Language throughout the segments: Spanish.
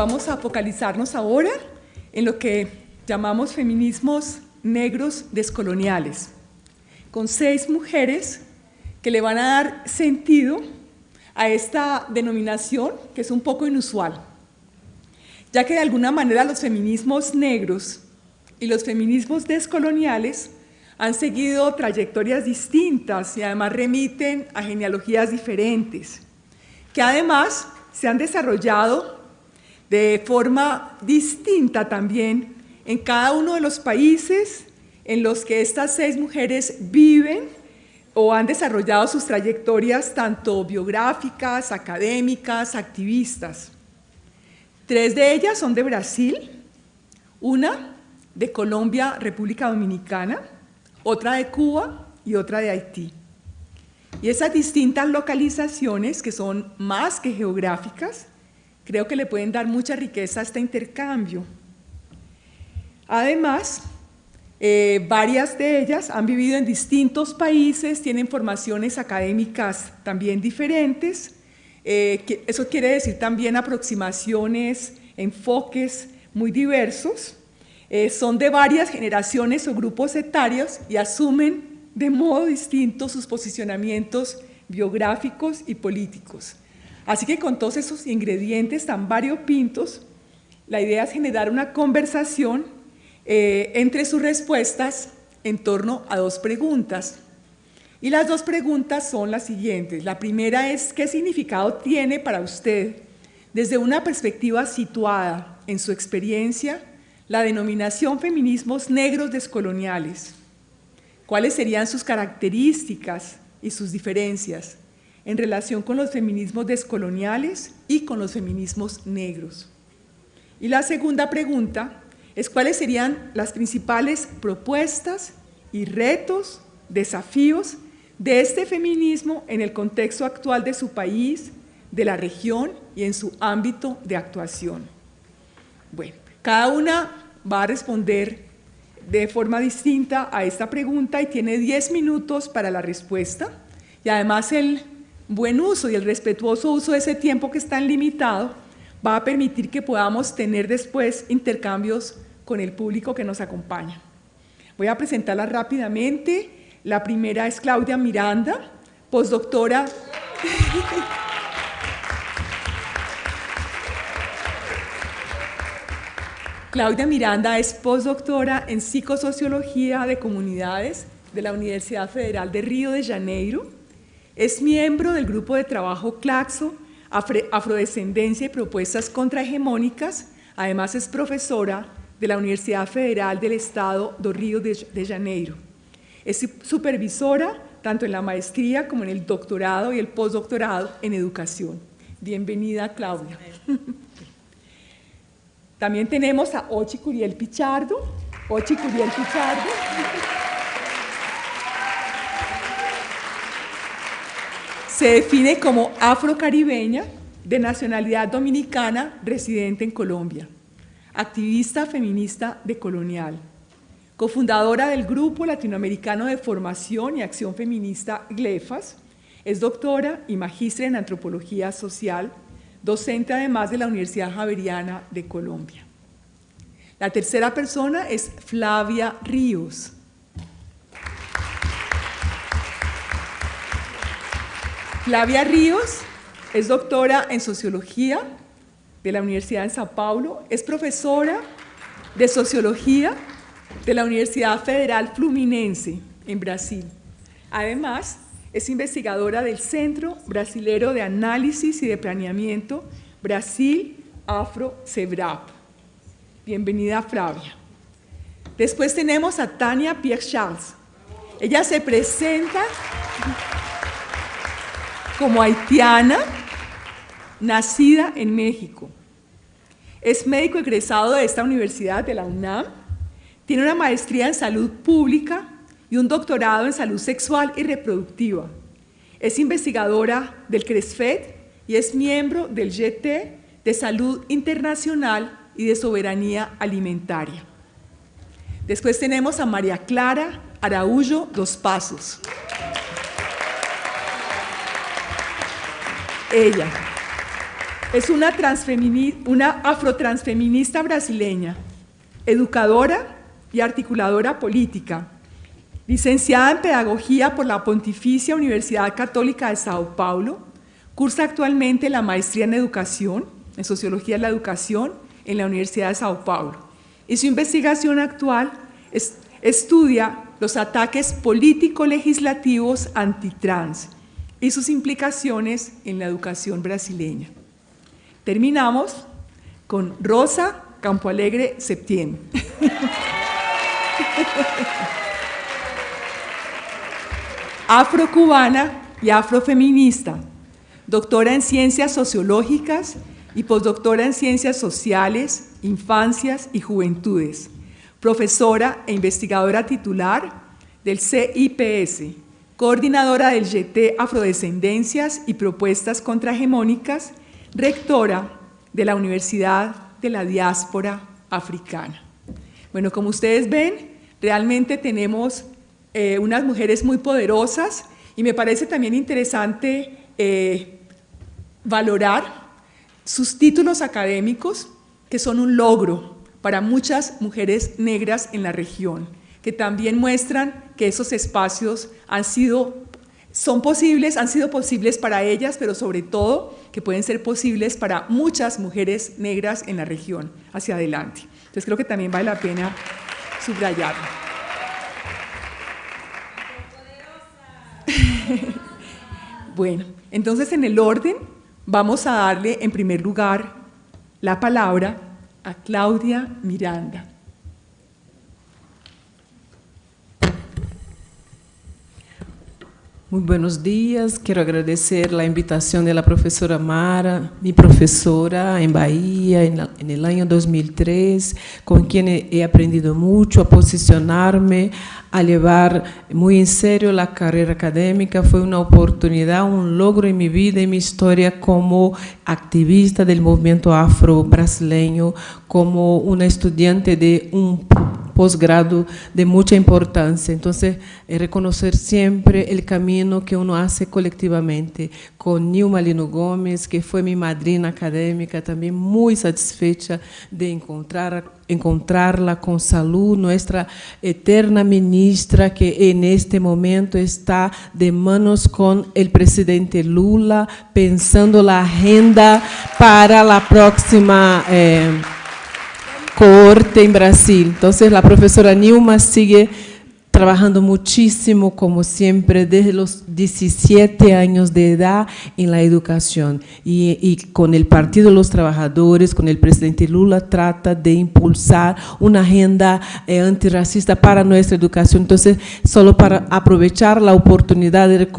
vamos a focalizarnos ahora en lo que llamamos feminismos negros descoloniales, con seis mujeres que le van a dar sentido a esta denominación que es un poco inusual, ya que de alguna manera los feminismos negros y los feminismos descoloniales han seguido trayectorias distintas y además remiten a genealogías diferentes, que además se han desarrollado de forma distinta también en cada uno de los países en los que estas seis mujeres viven o han desarrollado sus trayectorias tanto biográficas, académicas, activistas. Tres de ellas son de Brasil, una de Colombia, República Dominicana, otra de Cuba y otra de Haití. Y esas distintas localizaciones, que son más que geográficas, creo que le pueden dar mucha riqueza a este intercambio. Además, eh, varias de ellas han vivido en distintos países, tienen formaciones académicas también diferentes. Eh, eso quiere decir también aproximaciones, enfoques muy diversos. Eh, son de varias generaciones o grupos etarios y asumen de modo distinto sus posicionamientos biográficos y políticos. Así que con todos esos ingredientes tan variopintos, la idea es generar una conversación eh, entre sus respuestas en torno a dos preguntas. Y las dos preguntas son las siguientes. La primera es, ¿qué significado tiene para usted, desde una perspectiva situada en su experiencia, la denominación feminismos negros descoloniales? ¿Cuáles serían sus características y sus diferencias? En relación con los feminismos descoloniales y con los feminismos negros. Y la segunda pregunta es cuáles serían las principales propuestas y retos, desafíos de este feminismo en el contexto actual de su país, de la región y en su ámbito de actuación. Bueno, cada una va a responder de forma distinta a esta pregunta y tiene 10 minutos para la respuesta. Y además el buen uso y el respetuoso uso de ese tiempo que es tan limitado va a permitir que podamos tener después intercambios con el público que nos acompaña. Voy a presentarla rápidamente. La primera es Claudia Miranda, postdoctora. Claudia Miranda es postdoctora en psicosociología de comunidades de la Universidad Federal de Río de Janeiro es miembro del grupo de trabajo Claxo, Afrodescendencia y Propuestas Contrahegemónicas. Además es profesora de la Universidad Federal del Estado do Río de Janeiro. Es supervisora tanto en la maestría como en el doctorado y el postdoctorado en educación. Bienvenida, Claudia. También tenemos a Ochi Curiel Pichardo. Ochi Curiel Pichardo. Se define como afrocaribeña de nacionalidad dominicana residente en Colombia, activista feminista de Colonial, cofundadora del Grupo Latinoamericano de Formación y Acción Feminista GLEFAS, es doctora y magistra en Antropología Social, docente además de la Universidad Javeriana de Colombia. La tercera persona es Flavia Ríos, Flavia Ríos es doctora en Sociología de la Universidad de Sao Paulo, es profesora de Sociología de la Universidad Federal Fluminense en Brasil. Además, es investigadora del Centro Brasilero de Análisis y de Planeamiento Brasil Afro Cebrap. Bienvenida, Flavia. Después tenemos a Tania Pierre Charles. Ella se presenta como haitiana, nacida en México. Es médico egresado de esta universidad, de la UNAM. Tiene una maestría en salud pública y un doctorado en salud sexual y reproductiva. Es investigadora del CRESFED y es miembro del GT de Salud Internacional y de Soberanía Alimentaria. Después tenemos a María Clara Araújo Dos Pasos. Ella Es una, afrotransfeminista brasileña, educadora y articuladora política, licenciada en Pedagogía por la Pontificia Universidad Católica de Sao Paulo, cursa actualmente la maestría en Educación, en Sociología de la Educación, en la Universidad de Sao Paulo. Y su investigación actual estudia los ataques político-legislativos antitrans y sus implicaciones en la educación brasileña. Terminamos con Rosa Campo Alegre Septiembre. Afrocubana y afrofeminista, doctora en ciencias sociológicas y postdoctora en ciencias sociales, infancias y juventudes, profesora e investigadora titular del CIPS, coordinadora del GT Afrodescendencias y Propuestas Contrahegemónicas, rectora de la Universidad de la Diáspora Africana. Bueno, como ustedes ven, realmente tenemos eh, unas mujeres muy poderosas y me parece también interesante eh, valorar sus títulos académicos, que son un logro para muchas mujeres negras en la región, que también muestran que esos espacios han sido, son posibles, han sido posibles para ellas, pero sobre todo que pueden ser posibles para muchas mujeres negras en la región hacia adelante. Entonces creo que también vale la pena subrayarlo. bueno, entonces en el orden vamos a darle en primer lugar la palabra a Claudia Miranda. Muy buenos días, quiero agradecer la invitación de la profesora Mara, mi profesora en Bahía en, el año 2003, con quien he aprendido mucho a posicionarme, a llevar muy en serio la carrera académica. Fue una oportunidad, un logro en mi vida y mi historia como activista del movimiento afro-brasileño, como una estudiante de un posgrado de mucha importancia. Entonces, eh, reconocer siempre el camino que uno hace colectivamente. Con Nilma Lino Gómez, que fue mi madrina académica, también muy satisfecha de encontrar, encontrarla con salud, nuestra eterna ministra, que en este momento está de manos con el presidente Lula, pensando la agenda para la próxima... Eh, corte en Brasil. Entonces la profesora Nilma sigue trabajando muchísimo, como siempre, desde los 17 años de edad en la educación. Y, con el Partido de los Trabajadores, con el presidente Lula, trata de impulsar una agenda eh, antirracista para nuestra educación. Entonces, solo para aprovechar la oportunidad de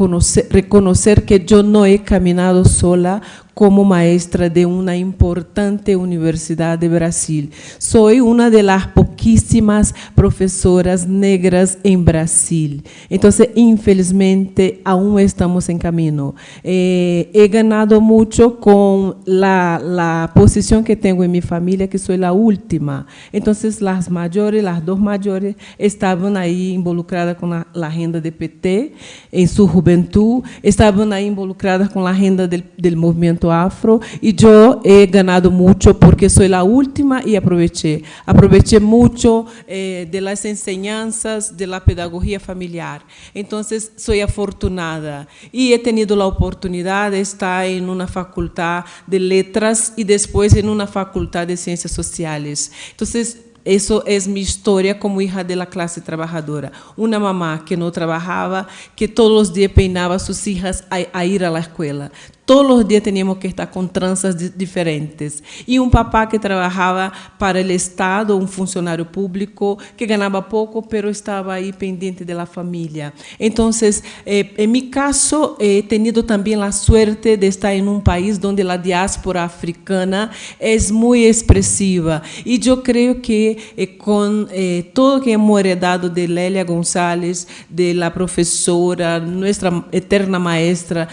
reconocer que yo no he caminado sola como maestra de una importante universidad de Brasil. Soy una de las poquísimas profesoras negras en Brasil. Entonces, infelizmente, aún estamos en camino. Eh, he ganado mucho con la, la, posición que tengo en mi familia, que soy la última. Entonces, las mayores, las dos mayores, estaban ahí involucradas con la, la agenda de PT en su juventud, estaban ahí involucradas con la agenda del, del movimiento afro y yo he ganado mucho porque soy la última y aproveché. Aproveché mucho eh, de las enseñanzas de la pedagogía familiar. Entonces, soy afortunada y he tenido la oportunidad de estar en una facultad de letras y después en una facultad de ciencias sociales. Entonces, eso es mi historia como hija de la clase trabajadora. Una mamá que no trabajaba, que todos los días peinaba a sus hijas a, a ir a la escuela. Todos los días teníamos que estar con tranzas diferentes. Y un papá que trabajaba para el Estado, un funcionario público que ganaba poco, pero estaba ahí pendiente de la familia. Entonces, eh, en mi caso, he tenido también la suerte de estar en un país donde la diáspora africana es muy expresiva. Y yo creo que eh, con eh, todo que hemos heredado de Lélia González, de la profesora, nuestra eterna maestra,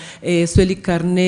Sueli Carneiro,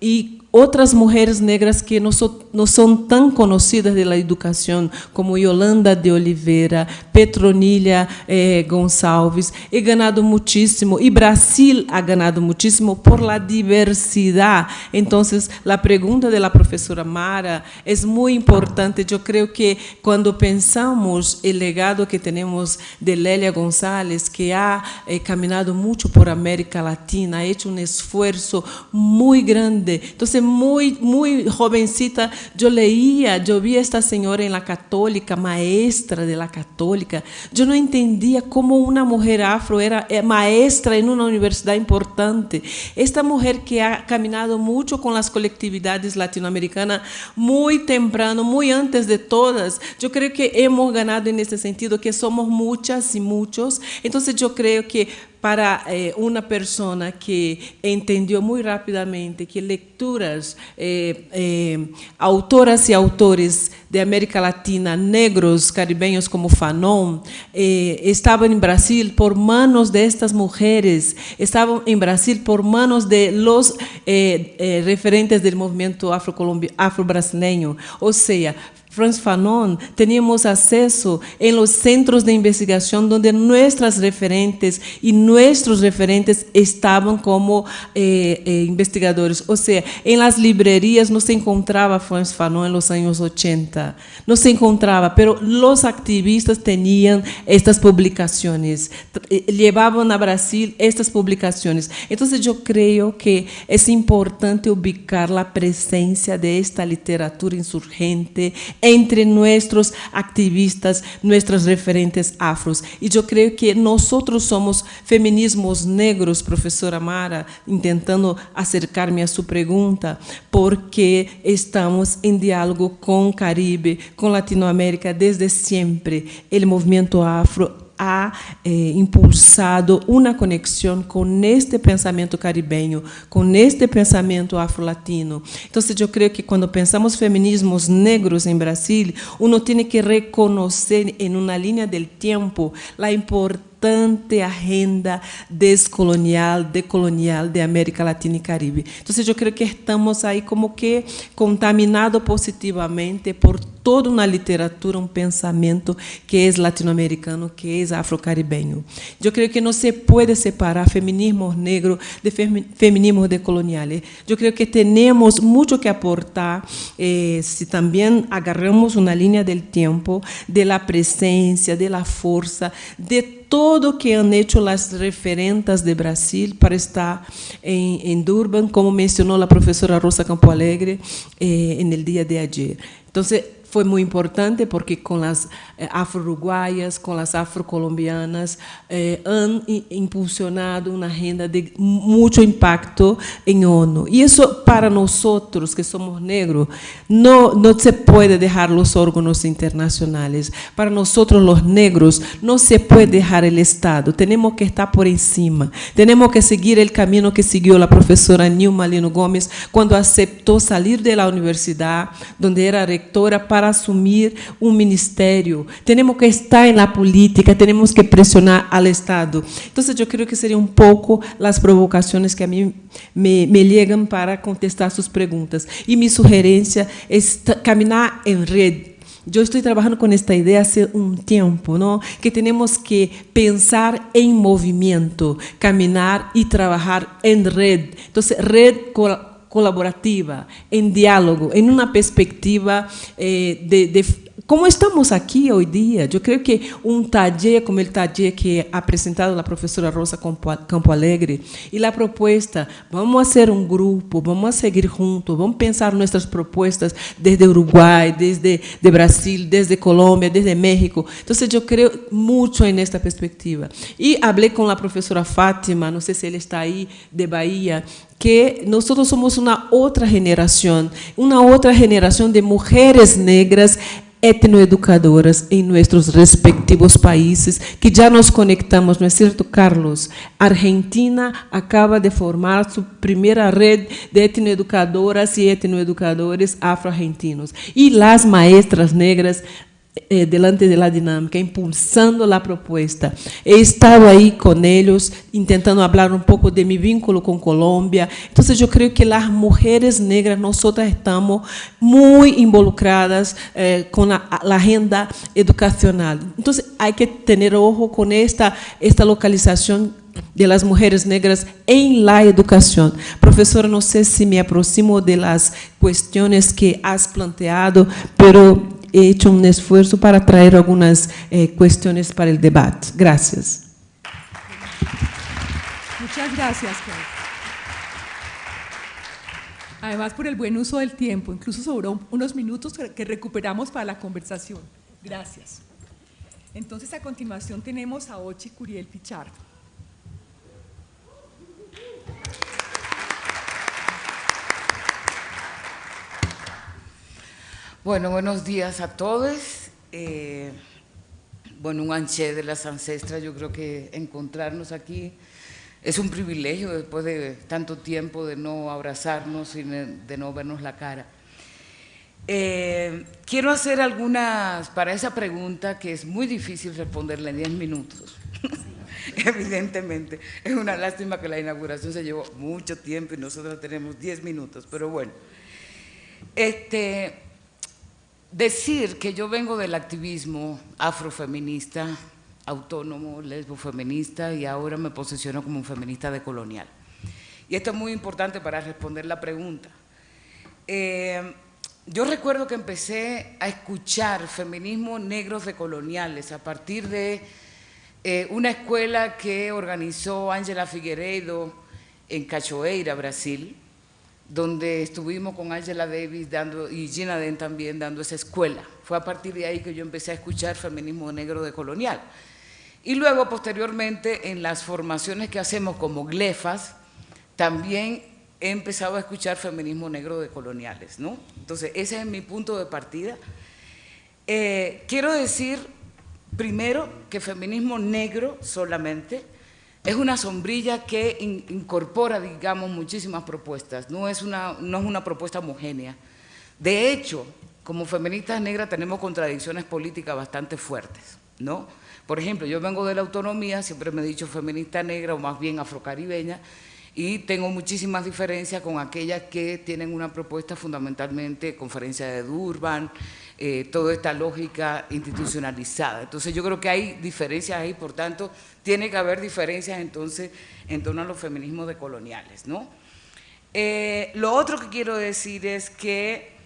y outras mulheres negras que não, so, não são tão conhecidas da educação, como Yolanda de Oliveira, Petronilha eh, Gonçalves, e ganhado muitíssimo, e Brasil ha ganhado muitíssimo por la diversidade. Então, a pergunta da professora Mara é muito importante. Eu creio que quando pensamos o legado que temos de Lélia González, que ha eh, caminhado muito por América Latina, ha hecho um esforço muito grande. Então, muy, muy jovencita, yo leía, yo vi a esta señora en la católica, maestra de la católica. Yo no entendía cómo una mujer afro era eh, maestra en una universidad importante. Esta mujer que ha caminado mucho con las colectividades latinoamericanas muy temprano, muy antes de todas. Yo creo que hemos ganado en ese sentido, que somos muchas y muchos. Entonces yo creo que para eh, uma pessoa que entendeu muito rapidamente que leituras, eh, eh, autoras e autores de América Latina, negros, caribenhos como Fanon, eh, estavam em Brasil por manos de estas mulheres, estavam em Brasil por manos de los eh, eh, referentes do movimento afro-brasileiro, ou seja, Franz Fanon, teníamos acceso en los centros de investigación donde nuestras referentes y nuestros referentes estaban como eh, eh, investigadores. O sea, en las librerías no se encontraba Franz Fanon en los años 80, no se encontraba, pero los activistas tenían estas publicaciones, eh, llevaban a Brasil estas publicaciones. Entonces yo creo que es importante ubicar la presencia de esta literatura insurgente entre nuestros activistas, nuestras referentes afros. Y yo creo que nosotros somos feminismos negros, profesora Mara, intentando acercarme a su pregunta, porque estamos en diálogo con Caribe, con Latinoamérica desde siempre. El movimiento afro eh, impulsado uma conexão com este pensamento caribenho, com este pensamento afro-latino. Então, eu creio que quando pensamos feminismos negros em Brasil, uno tem que reconhecer em uma linha do tempo a importância importante agenda descolonial, decolonial de América Latina y Caribe. Entonces yo creo que estamos ahí como que contaminados positivamente por toda una literatura, un pensamiento que es latinoamericano, que es afrocaribeño. Yo creo que no se puede separar feminismos negros de feminismos decoloniales. Yo creo que tenemos mucho que aportar eh, si también agarramos una línea del tiempo de la presencia, de la fuerza, de todo que han hecho las referentes de Brasil para estar en Durban, como mencionó la profesora Rosa Campo Alegre eh, en el día de ayer. Entonces, fue muy importante porque con las eh, afro-uruguayas, con las afro-colombianas, eh, han impulsionado una agenda de mucho impacto en ONU. Y eso para nosotros que somos negros, no, no se puede dejar los órganos internacionales. Para nosotros los negros no se puede dejar el Estado. Tenemos que estar por encima. Tenemos que seguir el camino que siguió la profesora Nilma Lino Gómez cuando aceptó salir de la universidad, donde era rectora, para para assumir um ministério. Temos que estar na política, temos que pressionar ao Estado. Então, eu creio que seriam um pouco as provocações que a mim me, me ligam para contestar suas perguntas. E minha sugerência é caminhar em rede. Eu estou trabalhando com esta ideia há um tempo, não? que temos que pensar em movimento, caminhar e trabalhar em rede. Então, rede colaborativa, em diálogo, em uma perspectiva eh, de como estamos aqui hoje dia, eu creio que um taller como o taller que apresentado a professora Rosa Campo Alegre e a proposta, vamos fazer um grupo, vamos seguir juntos, vamos pensar nossas propostas desde Uruguai, desde de Brasil, desde Colômbia, desde México. Então, eu creio muito nesta perspectiva. E falei com a professora Fátima, não sei se ele está aí, de Bahia, que nós somos uma outra geração, uma outra geração de mulheres negras etnoeducadoras em nossos respectivos países, que já nos conectamos, não é certo, Carlos? Argentina acaba de formar sua primeira rede de etnoeducadoras e etnoeducadores afro-argentinos. E as maestras negras eh, delante de la dinámica, impulsando la propuesta. He estado ahí con ellos, intentando hablar un poco de mi vínculo con Colombia. Entonces, yo creo que las mujeres negras, nosotras estamos muy involucradas eh, con la, la, agenda educacional. Entonces, hay que tener ojo con esta, esta localización de las mujeres negras en la educación. Profesora, no sé si me aproximo de las cuestiones que has planteado, pero he hecho un esfuerzo para traer algunas eh, cuestiones para el debate. Gracias. Muchas gracias, Además, por el buen uso del tiempo, incluso sobró unos minutos que recuperamos para la conversación. Gracias. Entonces, a continuación tenemos a Ochi Curiel Pichardo. Bueno, buenos días a todos. Eh, bueno, un anché de las ancestras, yo creo que encontrarnos aquí es un privilegio después de tanto tiempo de no abrazarnos y de no vernos la cara. Eh, quiero hacer algunas, para esa pregunta que es muy difícil responderla en 10 minutos. Evidentemente, es una lástima que la inauguración se llevó mucho tiempo y nosotros tenemos 10 minutos, pero bueno. Este, decir que yo vengo del activismo afrofeminista, autónomo, lesbofeminista y ahora me posiciono como un feminista decolonial. Y esto es muy importante para responder la pregunta. Eh, yo recuerdo que empecé a escuchar feminismos negros decoloniales a partir de eh, una escuela que organizó Ángela Figueiredo en Cachoeira, Brasil, donde estuvimos con Angela Davis dando, y Gina Den también dando esa escuela. Fue a partir de ahí que yo empecé a escuchar feminismo negro de colonial. Y luego, posteriormente, en las formaciones que hacemos como glefas, también he empezado a escuchar feminismo negro de coloniales. ¿no? Entonces, ese es mi punto de partida. Eh, quiero decir, primero, que feminismo negro solamente es una sombrilla que incorpora, digamos, muchísimas propuestas, no es, una, no es una propuesta homogénea. De hecho, como feministas negras tenemos contradicciones políticas bastante fuertes, ¿no? Por ejemplo, yo vengo de la autonomía, siempre me he dicho feminista negra o más bien afrocaribeña, y tengo muchísimas diferencias con aquellas que tienen una propuesta fundamentalmente conferencia de Durban, eh, toda esta lógica institucionalizada. Entonces yo creo que hay diferencias ahí, por tanto, tiene que haber diferencias entonces en torno a los feminismos decoloniales. ¿no? Eh, lo otro que quiero decir es que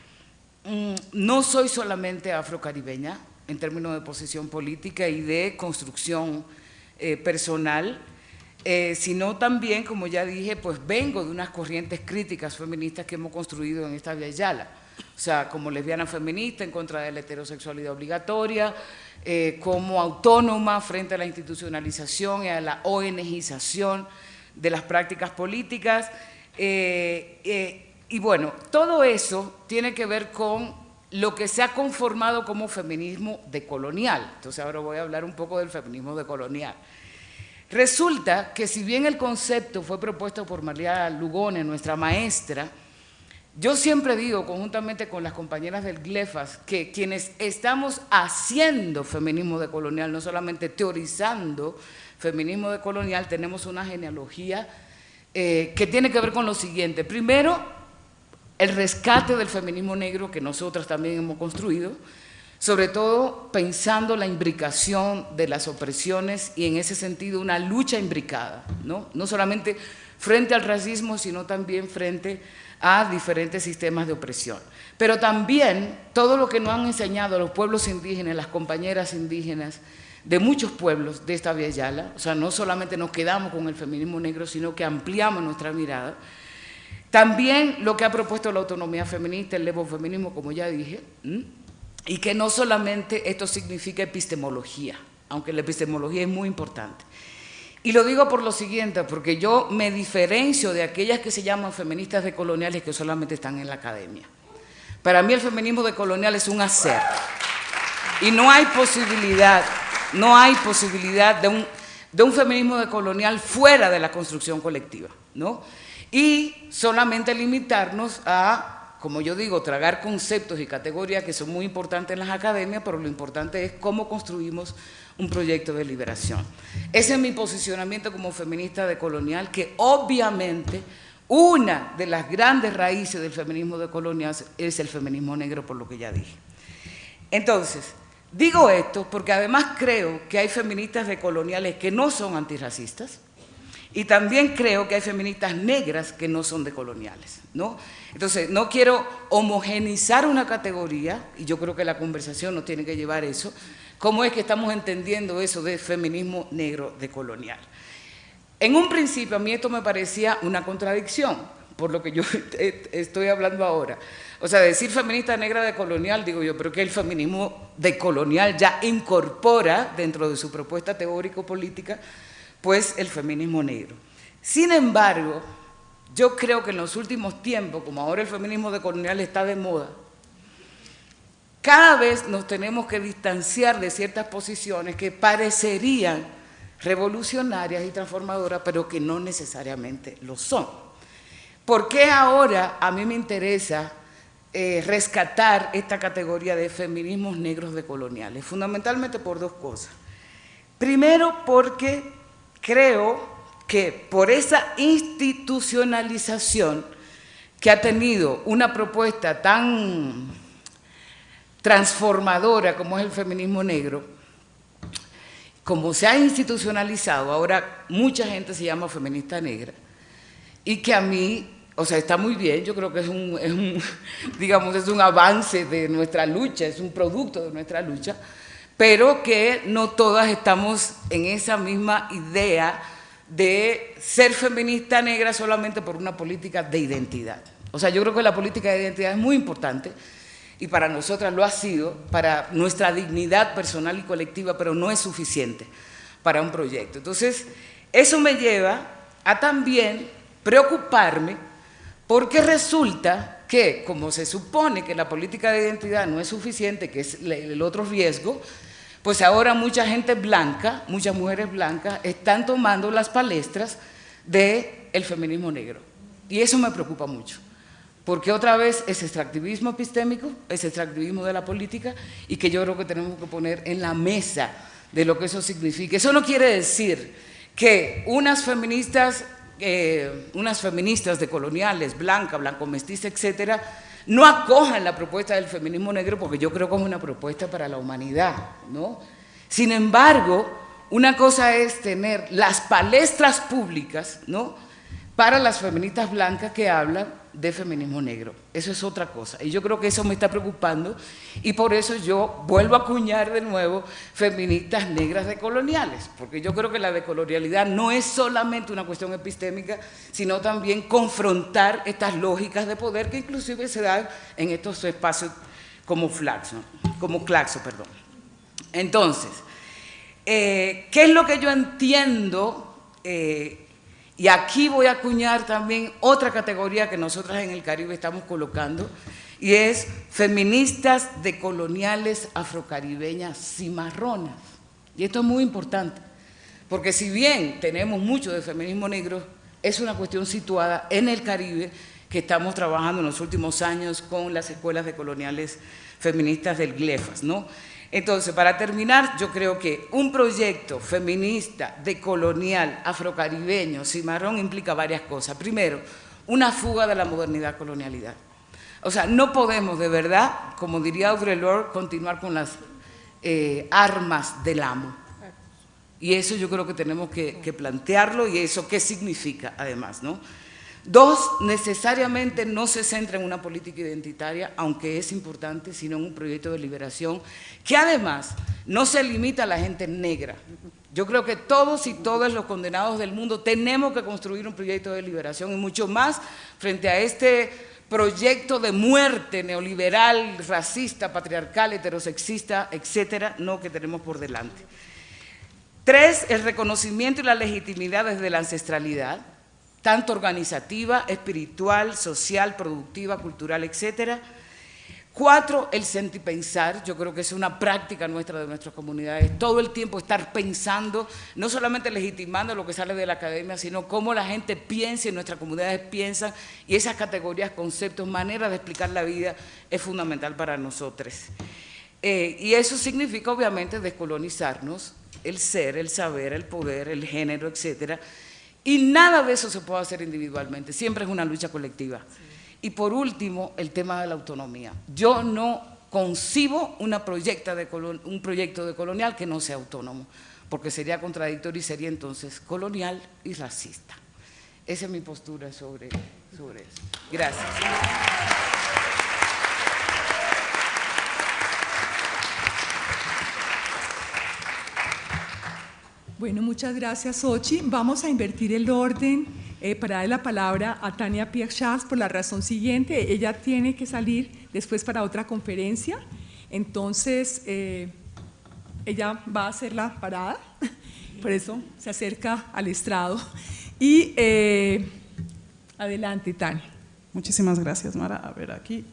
mm, no soy solamente afrocaribeña en términos de posición política y de construcción eh, personal, sino también, como ya dije, pues vengo de unas corrientes críticas feministas que hemos construido en esta Via Yala o sea, como lesbiana feminista en contra de la heterosexualidad obligatoria, eh, como autónoma frente a la institucionalización y a la ONGización de las prácticas políticas. Eh, eh, y bueno, todo eso tiene que ver con lo que se ha conformado como feminismo decolonial. Entonces ahora voy a hablar un poco del feminismo decolonial. Resulta que si bien el concepto fue propuesto por María Lugone, nuestra maestra, yo siempre digo, conjuntamente con las compañeras del GLEFAS, que quienes estamos haciendo feminismo decolonial, no solamente teorizando feminismo decolonial, tenemos una genealogía eh, que tiene que ver con lo siguiente. Primero, el rescate del feminismo negro que nosotras también hemos construido, sobre todo pensando la imbricación de las opresiones y en ese sentido una lucha imbricada, no, no solamente frente al racismo, sino también frente diferentes sistemas de opresión. Pero también todo lo que nos han enseñado los pueblos indígenas, las compañeras indígenas de muchos pueblos de esta Via Yala, o sea, no solamente nos quedamos con el feminismo negro, sino que ampliamos nuestra mirada. También lo que ha propuesto la autonomía feminista, el feminismo, como ya dije, y que no solamente esto significa epistemología, aunque la epistemología es muy importante, y lo digo por lo siguiente, porque yo me diferencio de aquellas que se llaman feministas decoloniales que solamente están en la academia. Para mí el feminismo decolonial es un hacer. Y no hay posibilidad, no hay posibilidad de un, feminismo decolonial fuera de la construcción colectiva, ¿no? Y solamente limitarnos a como yo digo, tragar conceptos y categorías que son muy importantes en las academias, pero lo importante es cómo construimos un proyecto de liberación. Ese es mi posicionamiento como feminista decolonial, que obviamente una de las grandes raíces del feminismo decolonial es el feminismo negro, por lo que ya dije. Entonces, digo esto porque además creo que hay feministas decoloniales que no son antirracistas, y también creo que hay feministas negras que no son decoloniales, ¿no? Entonces, no quiero homogenizar una categoría, y yo creo que la conversación nos tiene que llevar eso, cómo es que estamos entendiendo eso de feminismo negro decolonial. En un principio a mí esto me parecía una contradicción, por lo que yo estoy hablando ahora. O sea, decir feminista negra decolonial, digo yo, pero que el feminismo decolonial ya incorpora dentro de su propuesta teórico-política pues el feminismo negro. Sin embargo, yo creo que en los últimos tiempos, como ahora el feminismo decolonial está de moda, cada vez nos tenemos que distanciar de ciertas posiciones que parecerían revolucionarias y transformadoras, pero que no necesariamente lo son. ¿Por qué ahora a mí me interesa eh, rescatar esta categoría de feminismos negros decoloniales? Fundamentalmente por dos cosas. Primero, porque creo que por esa institucionalización que ha tenido una propuesta tan transformadora como es el feminismo negro, como se ha institucionalizado, ahora mucha gente se llama feminista negra, y que a mí, o sea, está muy bien, yo creo que es un, digamos, es un avance de nuestra lucha, es un producto de nuestra lucha, pero que no todas estamos en esa misma idea de ser feminista negra solamente por una política de identidad. O sea, yo creo que la política de identidad es muy importante y para nosotras lo ha sido, para nuestra dignidad personal y colectiva, pero no es suficiente para un proyecto. Entonces, eso me lleva a también preocuparme porque resulta que, como se supone que la política de identidad no es suficiente, que es el otro riesgo, pues ahora mucha gente blanca, muchas mujeres blancas, están tomando las palestras del el feminismo negro. Y eso me preocupa mucho, porque otra vez es extractivismo epistémico, es extractivismo de la política, y que yo creo que tenemos que poner en la mesa de lo que eso significa. Eso no quiere decir que unas feministas, eh, unas feministas decoloniales, blanca, blanco mestiza, etcétera, no acojan la propuesta del feminismo negro porque yo creo que es una propuesta para la humanidad, ¿no? Sin embargo, una cosa es tener las palestras públicas, ¿no? Para las feministas blancas que hablan de feminismo negro. Eso es otra cosa. Y yo creo que eso me está preocupando y por eso yo vuelvo a acuñar de nuevo feministas negras decoloniales, porque yo creo que la decolonialidad no es solamente una cuestión epistémica, sino también confrontar estas lógicas de poder que inclusive se dan en estos espacios como Flaxo, como Claxo, perdón. Entonces, eh, ¿qué es lo que yo entiendo? Eh, y aquí voy a acuñar también otra categoría que nosotras en el Caribe estamos colocando, y es feministas decoloniales afrocaribeñas cimarronas. Y esto es muy importante, porque si bien tenemos mucho de feminismo negro, es una cuestión situada en el Caribe que estamos trabajando en los últimos años con las escuelas decoloniales feministas del GLEFAS, ¿no? Entonces, para terminar, yo creo que un proyecto feminista, decolonial, afrocaribeño, cimarrón, implica varias cosas. Primero, una fuga de la modernidad-colonialidad. O sea, no podemos de verdad, como diría Audre Lorde, continuar con las eh, armas del amo. Y eso yo creo que tenemos que, que plantearlo y eso qué significa además, ¿no? Dos, necesariamente no se centra en una política identitaria, aunque es importante, sino en un proyecto de liberación que además no se limita a la gente negra. Yo creo que todos y todas los condenados del mundo tenemos que construir un proyecto de liberación y mucho más frente a este proyecto de muerte neoliberal, racista, patriarcal, heterosexista, etcétera, no que tenemos por delante. Tres, el reconocimiento y la legitimidad desde la ancestralidad tanto organizativa, espiritual, social, productiva, cultural, etcétera. Cuatro, el sentipensar. Yo creo que es una práctica nuestra de nuestras comunidades. Todo el tiempo estar pensando, no solamente legitimando lo que sale de la academia, sino cómo la gente piensa y nuestras comunidades piensan. Y esas categorías, conceptos, maneras de explicar la vida es fundamental para nosotros. Eh, y eso significa, obviamente, descolonizarnos, el ser, el saber, el poder, el género, etcétera. Y nada de eso se puede hacer individualmente. Siempre es una lucha colectiva. Y por último, el tema de la autonomía. Yo no concibo un proyecto de colonial que no sea autónomo, porque sería contradictorio y sería entonces colonial y racista. Esa es mi postura sobre, sobre eso. Gracias. Bueno, muchas gracias, Ochi. Vamos a invertir el orden eh, para dar la palabra a Tania Pierchas por la razón siguiente. Ella tiene que salir después para otra conferencia. Entonces, eh, ella va a hacer la parada, por eso se acerca al estrado. Y eh, adelante, Tania. Muchísimas gracias, Mara. A ver, aquí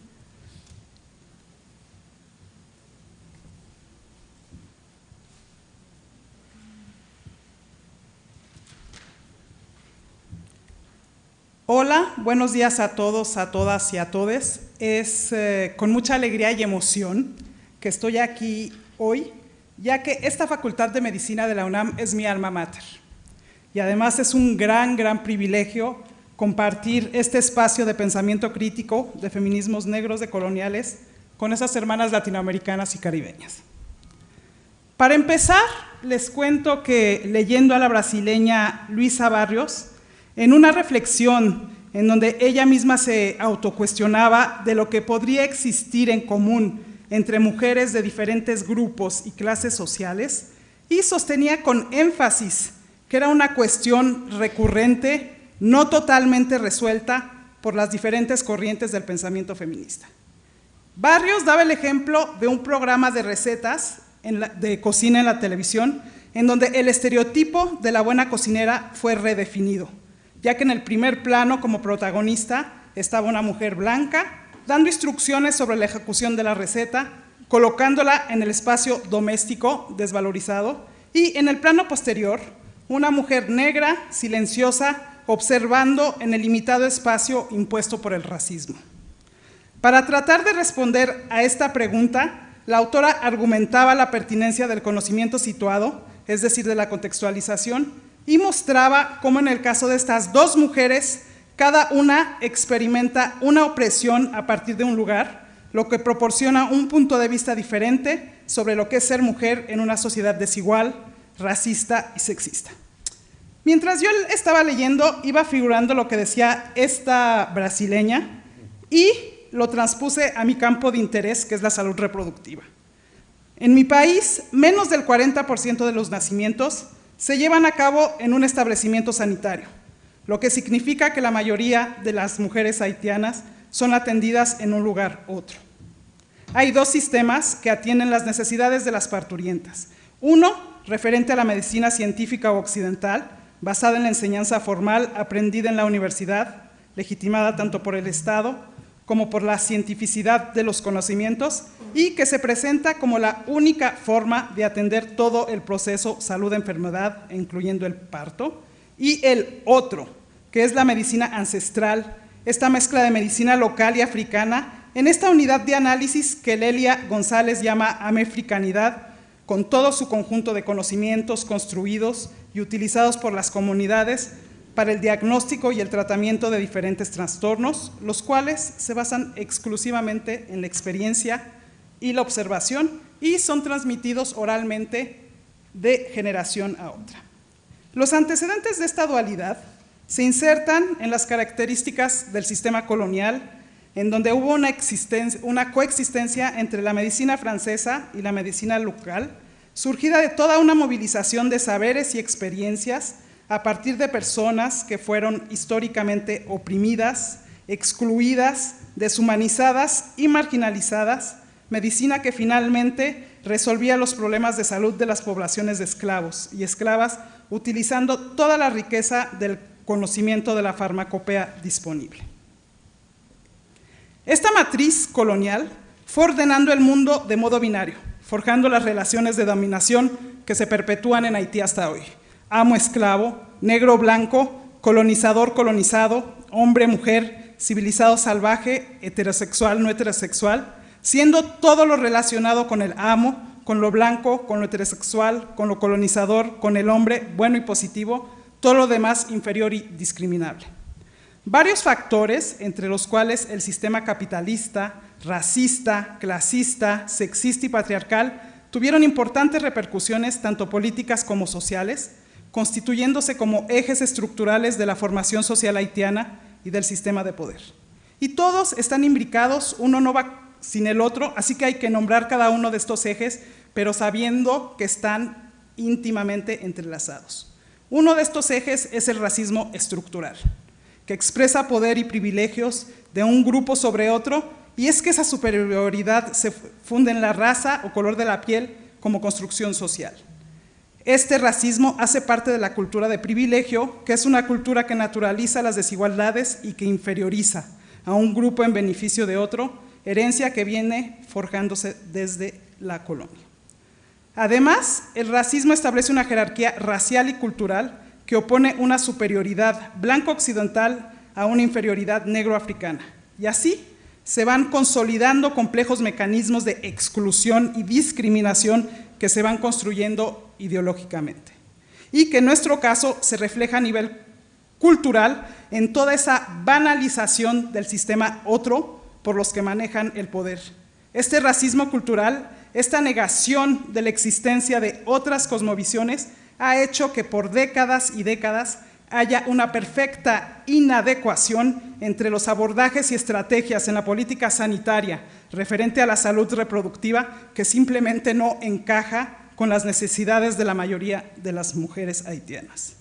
Hola, buenos días a todos, a todas y a todes. Es eh, con mucha alegría y emoción que estoy aquí hoy, ya que esta Facultad de Medicina de la UNAM es mi alma mater. Y además es un gran, gran privilegio compartir este espacio de pensamiento crítico de feminismos negros de coloniales con esas hermanas latinoamericanas y caribeñas. Para empezar, les cuento que leyendo a la brasileña Luisa Barrios, en una reflexión en donde ella misma se autocuestionaba de lo que podría existir en común entre mujeres de diferentes grupos y clases sociales, y sostenía con énfasis que era una cuestión recurrente, no totalmente resuelta por las diferentes corrientes del pensamiento feminista. Barrios daba el ejemplo de un programa de recetas de cocina en la televisión, en donde el estereotipo de la buena cocinera fue redefinido ya que en el primer plano como protagonista estaba una mujer blanca, dando instrucciones sobre la ejecución de la receta, colocándola en el espacio doméstico desvalorizado, y en el plano posterior, una mujer negra, silenciosa, observando en el limitado espacio impuesto por el racismo. Para tratar de responder a esta pregunta, la autora argumentaba la pertinencia del conocimiento situado, es decir, de la contextualización, y mostraba cómo en el caso de estas dos mujeres, cada una experimenta una opresión a partir de un lugar, lo que proporciona un punto de vista diferente sobre lo que es ser mujer en una sociedad desigual, racista y sexista. Mientras yo estaba leyendo, iba figurando lo que decía esta brasileña y lo transpuse a mi campo de interés, que es la salud reproductiva. En mi país, menos del 40% de los nacimientos se llevan a cabo en un establecimiento sanitario, lo que significa que la mayoría de las mujeres haitianas son atendidas en un lugar u otro. Hay dos sistemas que atienden las necesidades de las parturientas. Uno, referente a la medicina científica occidental, basada en la enseñanza formal aprendida en la universidad, legitimada tanto por el Estado como por la cientificidad de los conocimientos y que se presenta como la única forma de atender todo el proceso salud-enfermedad, incluyendo el parto, y el otro, que es la medicina ancestral, esta mezcla de medicina local y africana, en esta unidad de análisis que Lelia González llama amefricanidad, con todo su conjunto de conocimientos construidos y utilizados por las comunidades para el diagnóstico y el tratamiento de diferentes trastornos, los cuales se basan exclusivamente en la experiencia y la observación y son transmitidos oralmente de generación a otra. Los antecedentes de esta dualidad se insertan en las características del sistema colonial, en donde hubo una, coexistencia entre la medicina francesa y la medicina local, surgida de toda una movilización de saberes y experiencias a partir de personas que fueron históricamente oprimidas, excluidas, deshumanizadas y marginalizadas, medicina que finalmente resolvía los problemas de salud de las poblaciones de esclavos y esclavas utilizando toda la riqueza del conocimiento de la farmacopea disponible. Esta matriz colonial fue ordenando el mundo de modo binario, forjando las relaciones de dominación que se perpetúan en Haití hasta hoy. Amo-esclavo, negro-blanco, colonizador-colonizado, hombre-mujer, civilizado-salvaje, heterosexual-no heterosexual, siendo todo lo relacionado con el amo, con lo blanco, con lo heterosexual, con lo colonizador, con el hombre, bueno y positivo, todo lo demás inferior y discriminable. Varios factores, entre los cuales el sistema capitalista, racista, clasista, sexista y patriarcal, tuvieron importantes repercusiones tanto políticas como sociales, constituyéndose como ejes estructurales de la formación social haitiana y del sistema de poder. Y todos están imbricados, uno no va sin el otro, así que hay que nombrar cada uno de estos ejes, pero sabiendo que están íntimamente entrelazados. Uno de estos ejes es el racismo estructural, que expresa poder y privilegios de un grupo sobre otro, y es que esa superioridad se funde en la raza o color de la piel como construcción social. Este racismo hace parte de la cultura de privilegio, que es una cultura que naturaliza las desigualdades y que inferioriza a un grupo en beneficio de otro, herencia que viene forjándose desde la colonia. Además, el racismo establece una jerarquía racial y cultural que opone una superioridad blanco-occidental a una inferioridad negro-africana. Y así se van consolidando complejos mecanismos de exclusión y discriminación que se van construyendo ideológicamente. Y que en nuestro caso se refleja a nivel cultural en toda esa banalización del sistema otro por los que manejan el poder. Este racismo cultural, esta negación de la existencia de otras cosmovisiones, ha hecho que por décadas y décadas haya una perfecta inadecuación entre los abordajes y estrategias en la política sanitaria referente a la salud reproductiva que simplemente no encaja con las necesidades de la mayoría de las mujeres haitianas.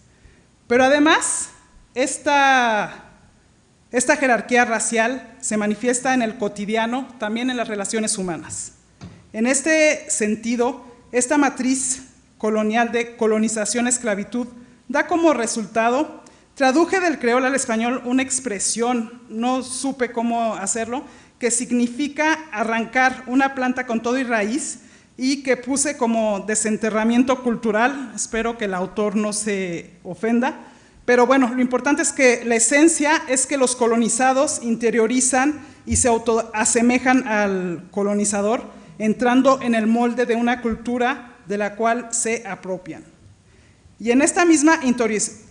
Pero además, esta esta jerarquía racial se manifiesta en el cotidiano, también en las relaciones humanas. En este sentido, esta matriz colonial de colonización-esclavitud da como resultado, traduje del creol al español una expresión, no supe cómo hacerlo, que significa arrancar una planta con todo y raíz y que puse como desenterramiento cultural, espero que el autor no se ofenda, pero bueno, lo importante es que la esencia es que los colonizados interiorizan y se autoasemejan al colonizador, entrando en el molde de una cultura de la cual se apropian. Y en esta misma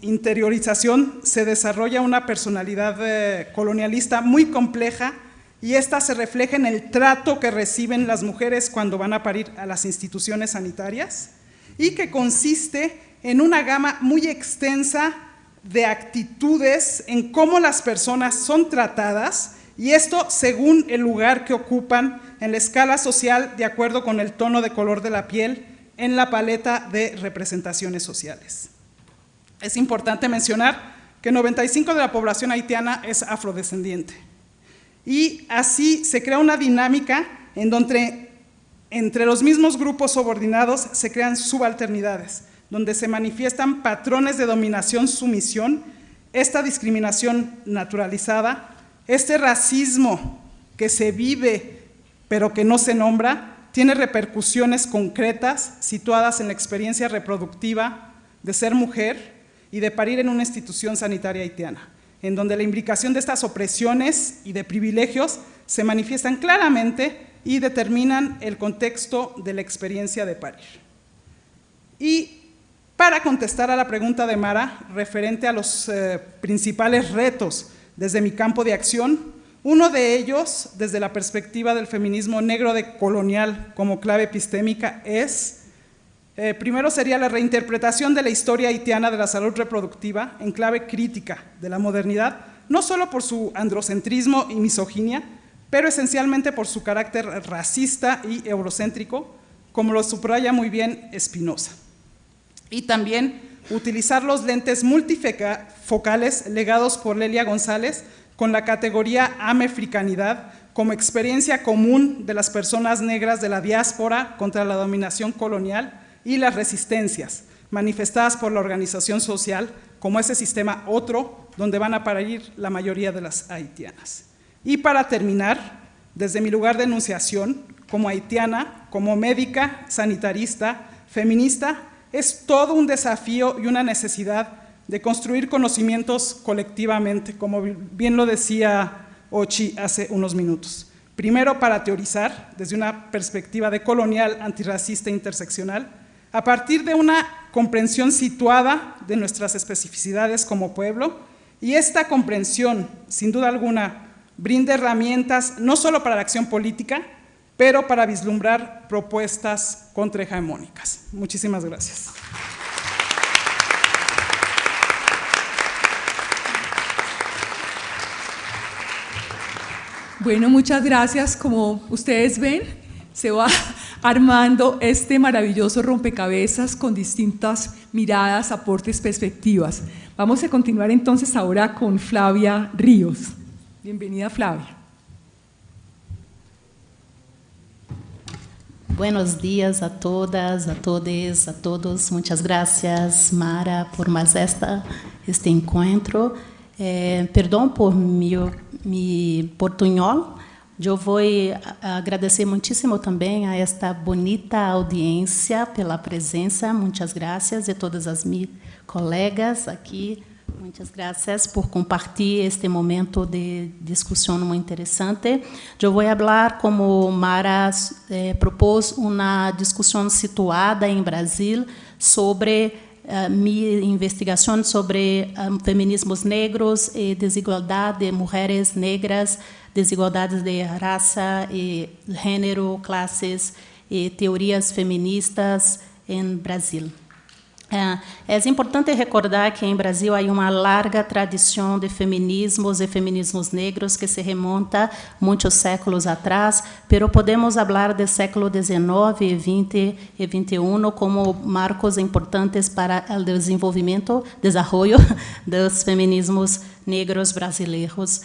interiorización se desarrolla una personalidad eh, colonialista muy compleja y esta se refleja en el trato que reciben las mujeres cuando van a parir a las instituciones sanitarias y que consiste en una gama muy extensa de actitudes en cómo las personas son tratadas y esto según el lugar que ocupan en la escala social de acuerdo con el tono de color de la piel en la paleta de representaciones sociales. Es importante mencionar que 95 de la población haitiana es afrodescendiente y así se crea una dinámica en donde entre los mismos grupos subordinados se crean subalternidades donde se manifiestan patrones de dominación-sumisión, esta discriminación naturalizada, este racismo que se vive pero que no se nombra, tiene repercusiones concretas situadas en la experiencia reproductiva de ser mujer y de parir en una institución sanitaria haitiana, en donde la implicación de estas opresiones y de privilegios se manifiestan claramente y determinan el contexto de la experiencia de parir. Y para contestar a la pregunta de Mara referente a los eh, principales retos desde mi campo de acción. Uno de ellos, desde la perspectiva del feminismo negro de colonial como clave epistémica, es, eh, primero sería la reinterpretación de la historia haitiana de la salud reproductiva en clave crítica de la modernidad, no solo por su androcentrismo y misoginia, pero esencialmente por su carácter racista y eurocéntrico, como lo subraya muy bien Spinoza y también utilizar los lentes multifocales legados por Lelia González con la categoría Amefricanidad como experiencia común de las personas negras de la diáspora contra la dominación colonial y las resistencias manifestadas por la organización social como ese sistema otro donde van a parir la mayoría de las haitianas. Y para terminar, desde mi lugar de enunciación, como haitiana, como médica, sanitarista, feminista, es todo un desafío y una necesidad de construir conocimientos colectivamente, como bien lo decía Ochi hace unos minutos. Primero, para teorizar desde una perspectiva de colonial, antirracista e interseccional, a partir de una comprensión situada de nuestras especificidades como pueblo, y esta comprensión, sin duda alguna, brinda herramientas no solo para la acción política, pero para vislumbrar propuestas contrahegemónicas. Muchísimas gracias. Bueno, muchas gracias. Como ustedes ven, se va armando este maravilloso rompecabezas con distintas miradas, aportes, perspectivas. Vamos a continuar entonces ahora con Flavia Ríos. Bienvenida, Flavia. Buenos días a todas, a todos, a todos. Muchas gracias, Mara, por mais esta, este encontro. Eh, perdão por mi, mi portunhol. Eu vou agradecer muitíssimo também a esta bonita audiência pela presença. Muitas graças a todas as minhas colegas aqui. Muitas graças por compartilhar este momento de discussão muito interessante. Eu vou falar como Mara eh, propôs uma discussão situada em Brasil sobre uh, minha investigação sobre um, feminismos negros e desigualdade de mulheres negras, desigualdades de raça e gênero, classes e teorias feministas em Brasil. É, é importante recordar que em Brasil há uma larga tradição de feminismos e feminismos negros que se remonta muitos séculos atrás, pero podemos falar do século XIX e XX e XXI como marcos importantes para o desenvolvimento, desenvolvimento dos feminismos negros brasileiros.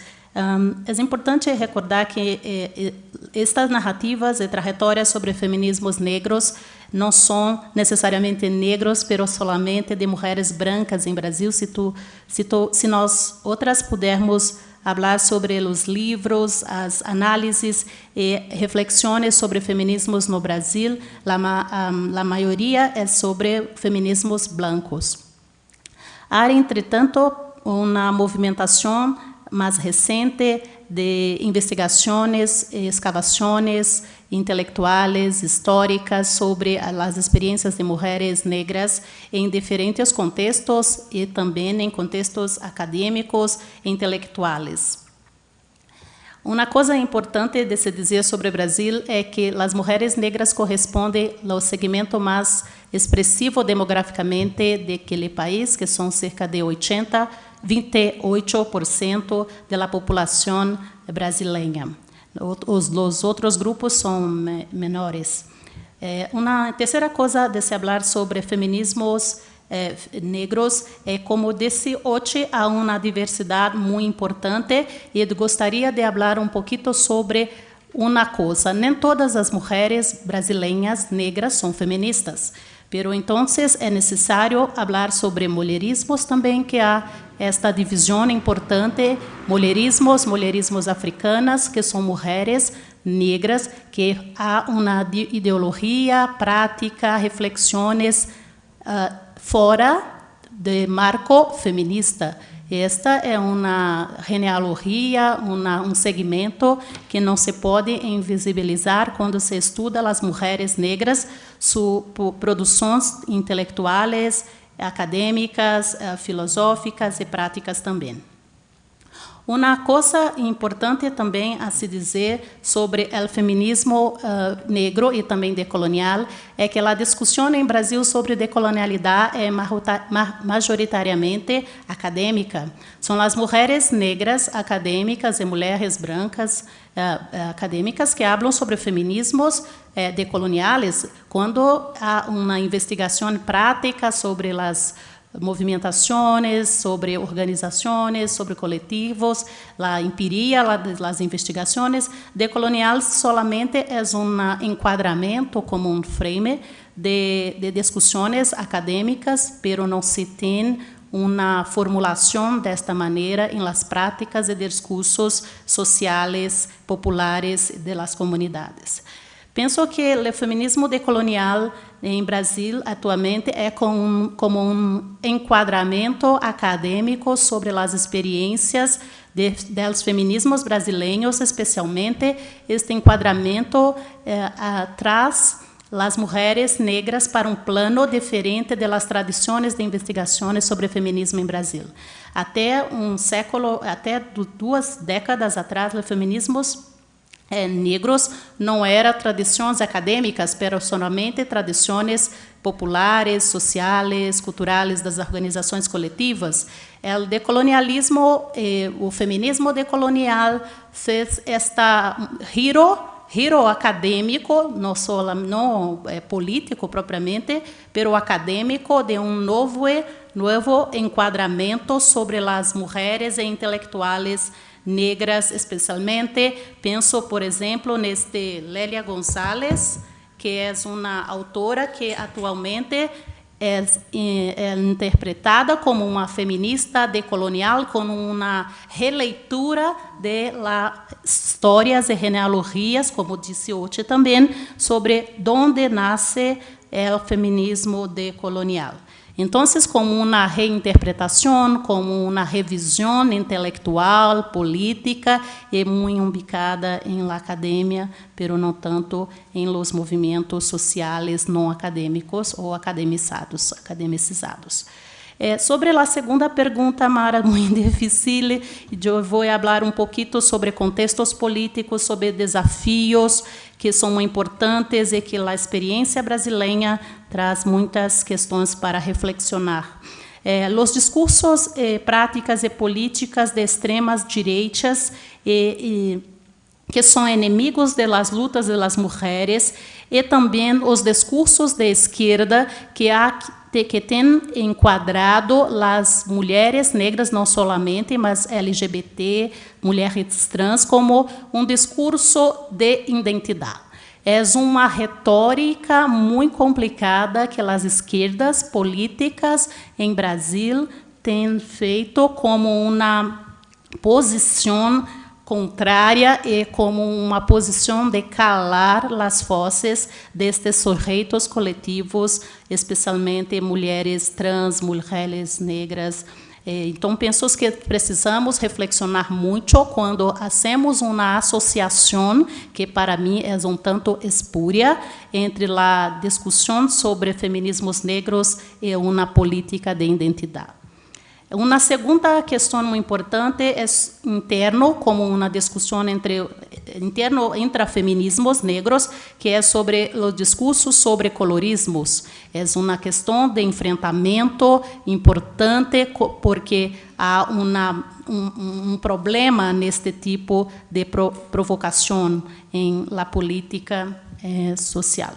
É importante recordar que eh, eh, estas narrativas e trajetórias sobre feminismos negros não são necessariamente negros, pero solamente de mulheres brancas em Brasil. Se, tu, se, tu, se nós outras pudermos falar sobre os livros, as análises e reflexões sobre feminismos no Brasil, a, maioria é sobre feminismos blancos. Há, entretanto, uma movimentação mais recente de investigações, escavações intelectuais, históricas sobre as experiências de mulheres negras em diferentes contextos e também em contextos acadêmicos e intelectuais. Uma coisa importante de se dizer sobre o Brasil é que as mulheres negras correspondem ao segmento mais expressivo demograficamente daquele país, que são cerca de 80 28% da população brasileira. Os, os outros grupos são menores. É, uma terceira coisa de se falar sobre feminismos é, negros é como desse hoje há uma diversidade muito importante e gostaria de falar um pouquinho sobre uma coisa. Nem todas as mulheres brasileiras negras são feministas. Pero entonces é necessário falar sobre mulherismos também, que há esta divisão importante, mulherismos, mulherismos africanas, que são mulheres negras, que há uma ideologia, prática, reflexões uh, fora do marco feminista. Esta é uma genealogia, uma, um segmento que não se pode invisibilizar quando se estuda as mulheres negras, suas produções intelectuais, acadêmicas, eh, filosóficas e práticas também. Uma coisa importante também a se dizer sobre o feminismo uh, negro e também decolonial é que a discussão em Brasil sobre decolonialidade é majoritariamente acadêmica. São as mulheres negras acadêmicas e mulheres brancas acadêmicas que falam sobre feminismos uh, decoloniais quando há uma investigação prática sobre as movimentações, sobre organizações, sobre coletivos, a empiria, as investigações. Decolonial solamente é um enquadramento como um frame de, de discussões acadêmicas, pero não se tem uma formulação desta maneira em las práticas e discursos sociais populares de las comunidades. Penso que o feminismo decolonial em Brasil atualmente é com, como um enquadramento acadêmico sobre as experiências dos feminismos brasileiros, especialmente este enquadramento eh, traz as mulheres negras para um plano diferente das tradições de investigações sobre feminismo em Brasil. Até um século, até duas décadas atrás, os feminismos eh, negros não eram tradições acadêmicas, mas somente tradições populares, sociais, culturais das organizações coletivas. O decolonialismo, eh, o feminismo decolonial fez esta giro giro acadêmico, não só não é, político propriamente, pero acadêmico de um novo novo enquadramento sobre as mulheres e intelectuais negras, especialmente. Penso, por exemplo, neste Lélia Gonzalez, que é uma autora que atualmente é, é, interpretada como uma feminista decolonial com uma releitura de histórias e genealogias, como disse hoje também, sobre onde nasce o feminismo decolonial. Então, como uma reinterpretação, como uma revisão intelectual, política, e muito ubicada em la academia, pero não tanto em los movimentos sociais não acadêmicos ou academizados, academicizados. É, sobre a segunda pergunta, Mara, muito difícil, eu vou falar um pouquinho sobre contextos políticos, sobre desafios que são importantes e que a experiência brasileira traz muitas questões para reflexionar. Eh, os discursos, eh, práticas e políticas de extremas direitas e, e, que são inimigos das lutas das mulheres e também os discursos de esquerda que há que enquadrado as mulheres negras não somente, mas LGBT, mulheres trans como um discurso de identidade é uma retórica muito complicada que as esquerdas políticas em Brasil têm feito como uma posição contrária e como uma posição de calar as vozes destes sujeitos coletivos, especialmente mulheres trans, mulheres negras, então, penso que precisamos reflexionar muito quando hacemos uma associação que, para mim, é um tanto espúria entre a discussão sobre feminismos negros e uma política de identidade. Uma segunda questão importante é interno, como uma discussão entre interno intrafeminismos negros, que é sobre os discursos sobre colorismos. É uma questão de enfrentamento importante, porque há uma, um, um problema neste tipo de provocação em la política eh, social.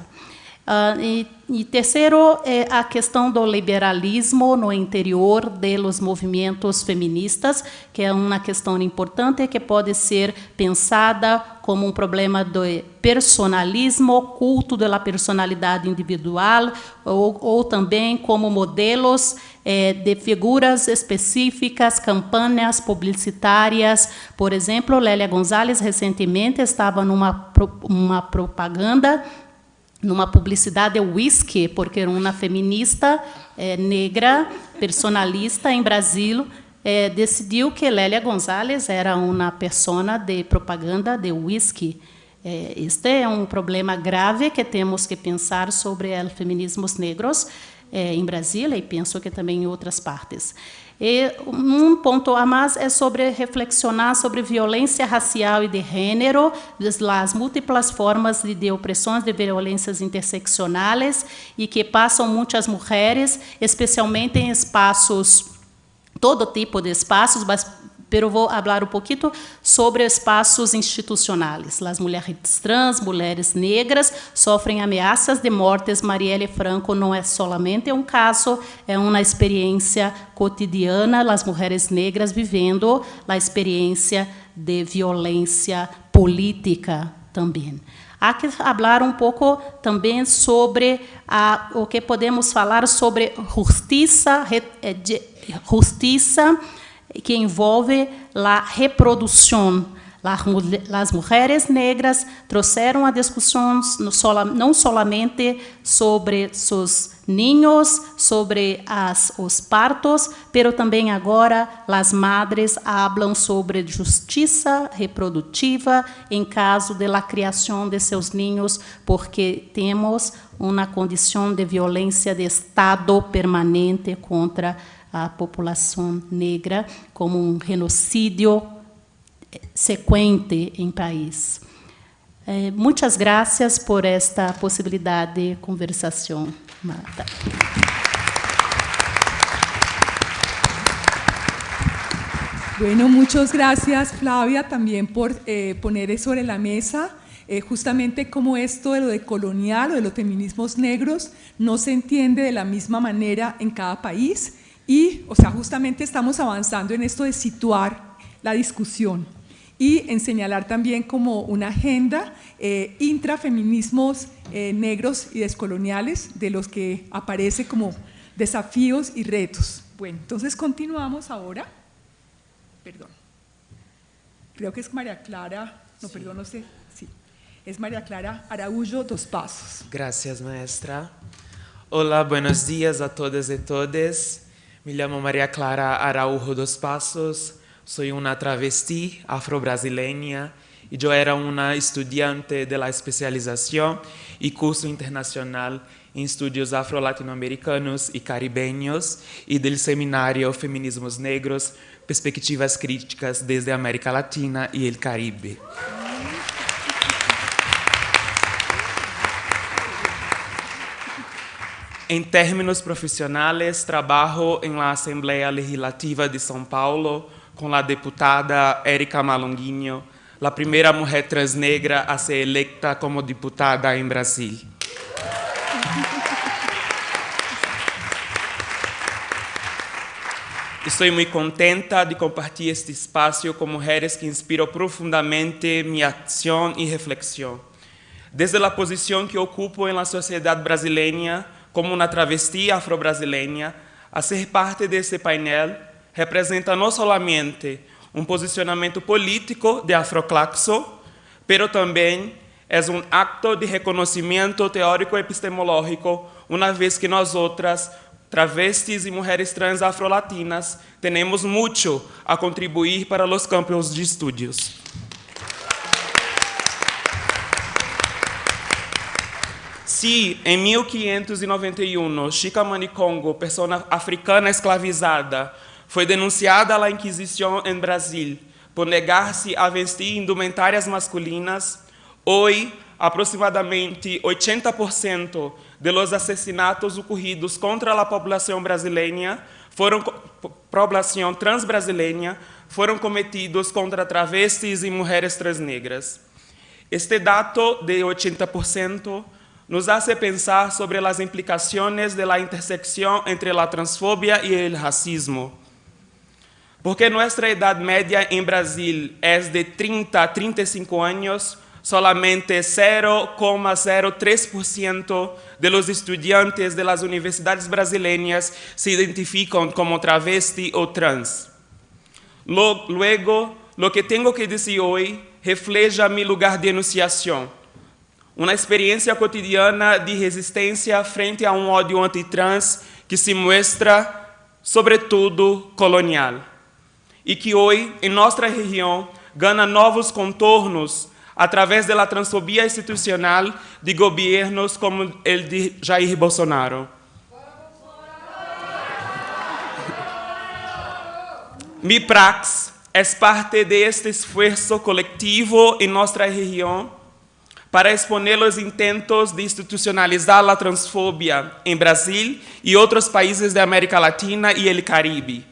Uh, e, e, terceiro é a questão do liberalismo no interior dos movimentos feministas, que é uma questão importante que pode ser pensada como um problema do personalismo, culto da personalidade individual, ou, ou também como modelos eh, de figuras específicas, campanhas publicitárias. Por exemplo, Lélia Gonzalez recentemente estava numa uma propaganda numa publicidade de whisky, porque uma feminista é, negra, personalista em Brasil, é, decidiu que Lélia Gonzalez era uma persona de propaganda de whisky. É, este é um problema grave que temos que pensar sobre os feminismos negros é, em Brasília e penso que também em outras partes. E um ponto a mais é sobre reflexionar sobre violência racial e de gênero, as múltiplas formas de, de opressões de violências interseccionais e que passam muitas mulheres, especialmente em espaços todo tipo de espaços, mas pero vou falar um pouquinho sobre espaços institucionais. As mulheres trans, mulheres negras, sofrem ameaças de mortes. Marielle Franco não é solamente um caso, é uma experiência cotidiana. As mulheres negras vivendo a experiência de violência política também. Há que falar um pouco também sobre a, o que podemos falar sobre justiça, eh, justiça que envolve a reprodução as mulheres negras trouxeram a discussões não somente sobre seus ninhos, sobre as, os partos, pero também agora as madres falam sobre justiça reprodutiva em caso de la criação de seus ninhos, porque temos uma condição de violência de Estado permanente contra a população negra, como um genocídio sequente em país. Eh, muitas graças por esta possibilidade de conversação, Marta. Bueno, muchas gracias Flavia también por eh, poner sobre la mesa eh, justamente cómo esto de lo de colonial o de los feminismos negros no se entiende de la misma manera en cada país y, o sea, justamente estamos avanzando en esto de situar la discusión y en señalar también como una agenda eh, intrafeminismos eh, negros y descoloniales de los que aparece como desafíos y retos. Bueno, entonces continuamos ahora. Perdón. Creo que es María Clara, no, perdón, no sé. Sí, es María Clara Araújo Dos Pasos. Gracias, maestra. Hola, buenos días a todas y todos. Me llamo María Clara Araújo Dos Pasos. Soy una travesti afro-brasileña y yo era una estudiante de la especialización y curso internacional en estudios afro-latinoamericanos y caribeños y del seminario Feminismos Negros, Perspectivas Críticas desde América Latina y el Caribe. En términos profissionais, trabalho em Assembleia Legislativa de São Paulo com a deputada Érica Malonguinho, a primeira mulher transnegra a ser eleita como deputada em Brasil. Estou muito contenta de compartilhar este espaço com mulheres que inspiram profundamente minha ação e reflexão. Desde a posição que ocupo na sociedade brasileira, como uma travesti afro-brasileira, a ser parte desse painel representa não somente um posicionamento político de Afroclaxo, pero também é um acto de reconhecimento teórico epistemológico, uma vez que nós outras, travestis e mulheres trans afrolatinas, temos muito a contribuir para os campos de estudos. Se em 1591 Chica Manicongo, pessoa africana escravizada, foi denunciada à Inquisição em Brasil por negar-se a vestir indumentárias masculinas. Hoje, aproximadamente 80% dos assassinatos ocorridos contra a população brasileira foram população transbrasileira foram cometidos contra travestis e mulheres transnegras. Este dado de 80% nos hace pensar sobre as implicações da intersecção entre a transfobia e o racismo. Porque nossa idade média em Brasil é de 30 a 35 anos, solamente 0,03% de los estudiantes de las universidades brasileñas se identificam como travesti ou trans. Luego, lo que tenho que dizer hoje refleja meu lugar de enunciação, uma experiência cotidiana de resistência frente a um ódio antitrans que se mostra, sobretudo, colonial e que hoje, em nossa região, ganha novos contornos através da transfobia institucional de governos como o de Jair Bolsonaro. Mi prax é parte deste esforço coletivo em nossa região para exponer os intentos de institucionalizar a transfobia em Brasil e outros países da América Latina e o Caribe.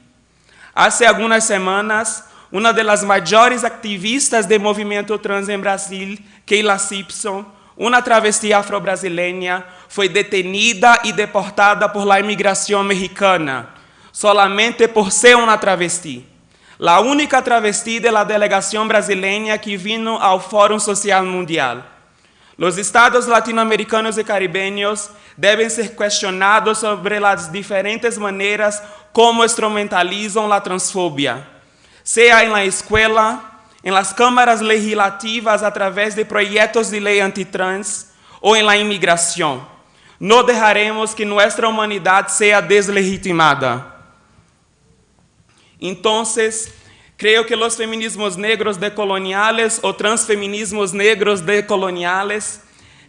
Hace algumas semanas, uma das maiores activistas do movimento trans em Brasil, Keila Simpson, uma travesti afro-brasileira, foi detenida e deportada por la imigração mexicana, solamente por ser uma travesti. A única travesti da delegação brasileira que vino ao Fórum Social Mundial. Los estados latinoamericanos y caribeños deben ser cuestionados sobre las diferentes maneras como instrumentalizan la transfobia, sea en la escuela, en las cámaras legislativas a través de proyectos de ley antitrans o en la inmigración. No dejaremos que nuestra humanidad sea deslegitimada. Entonces, creo que los feminismos negros decoloniales o transfeminismos negros decoloniales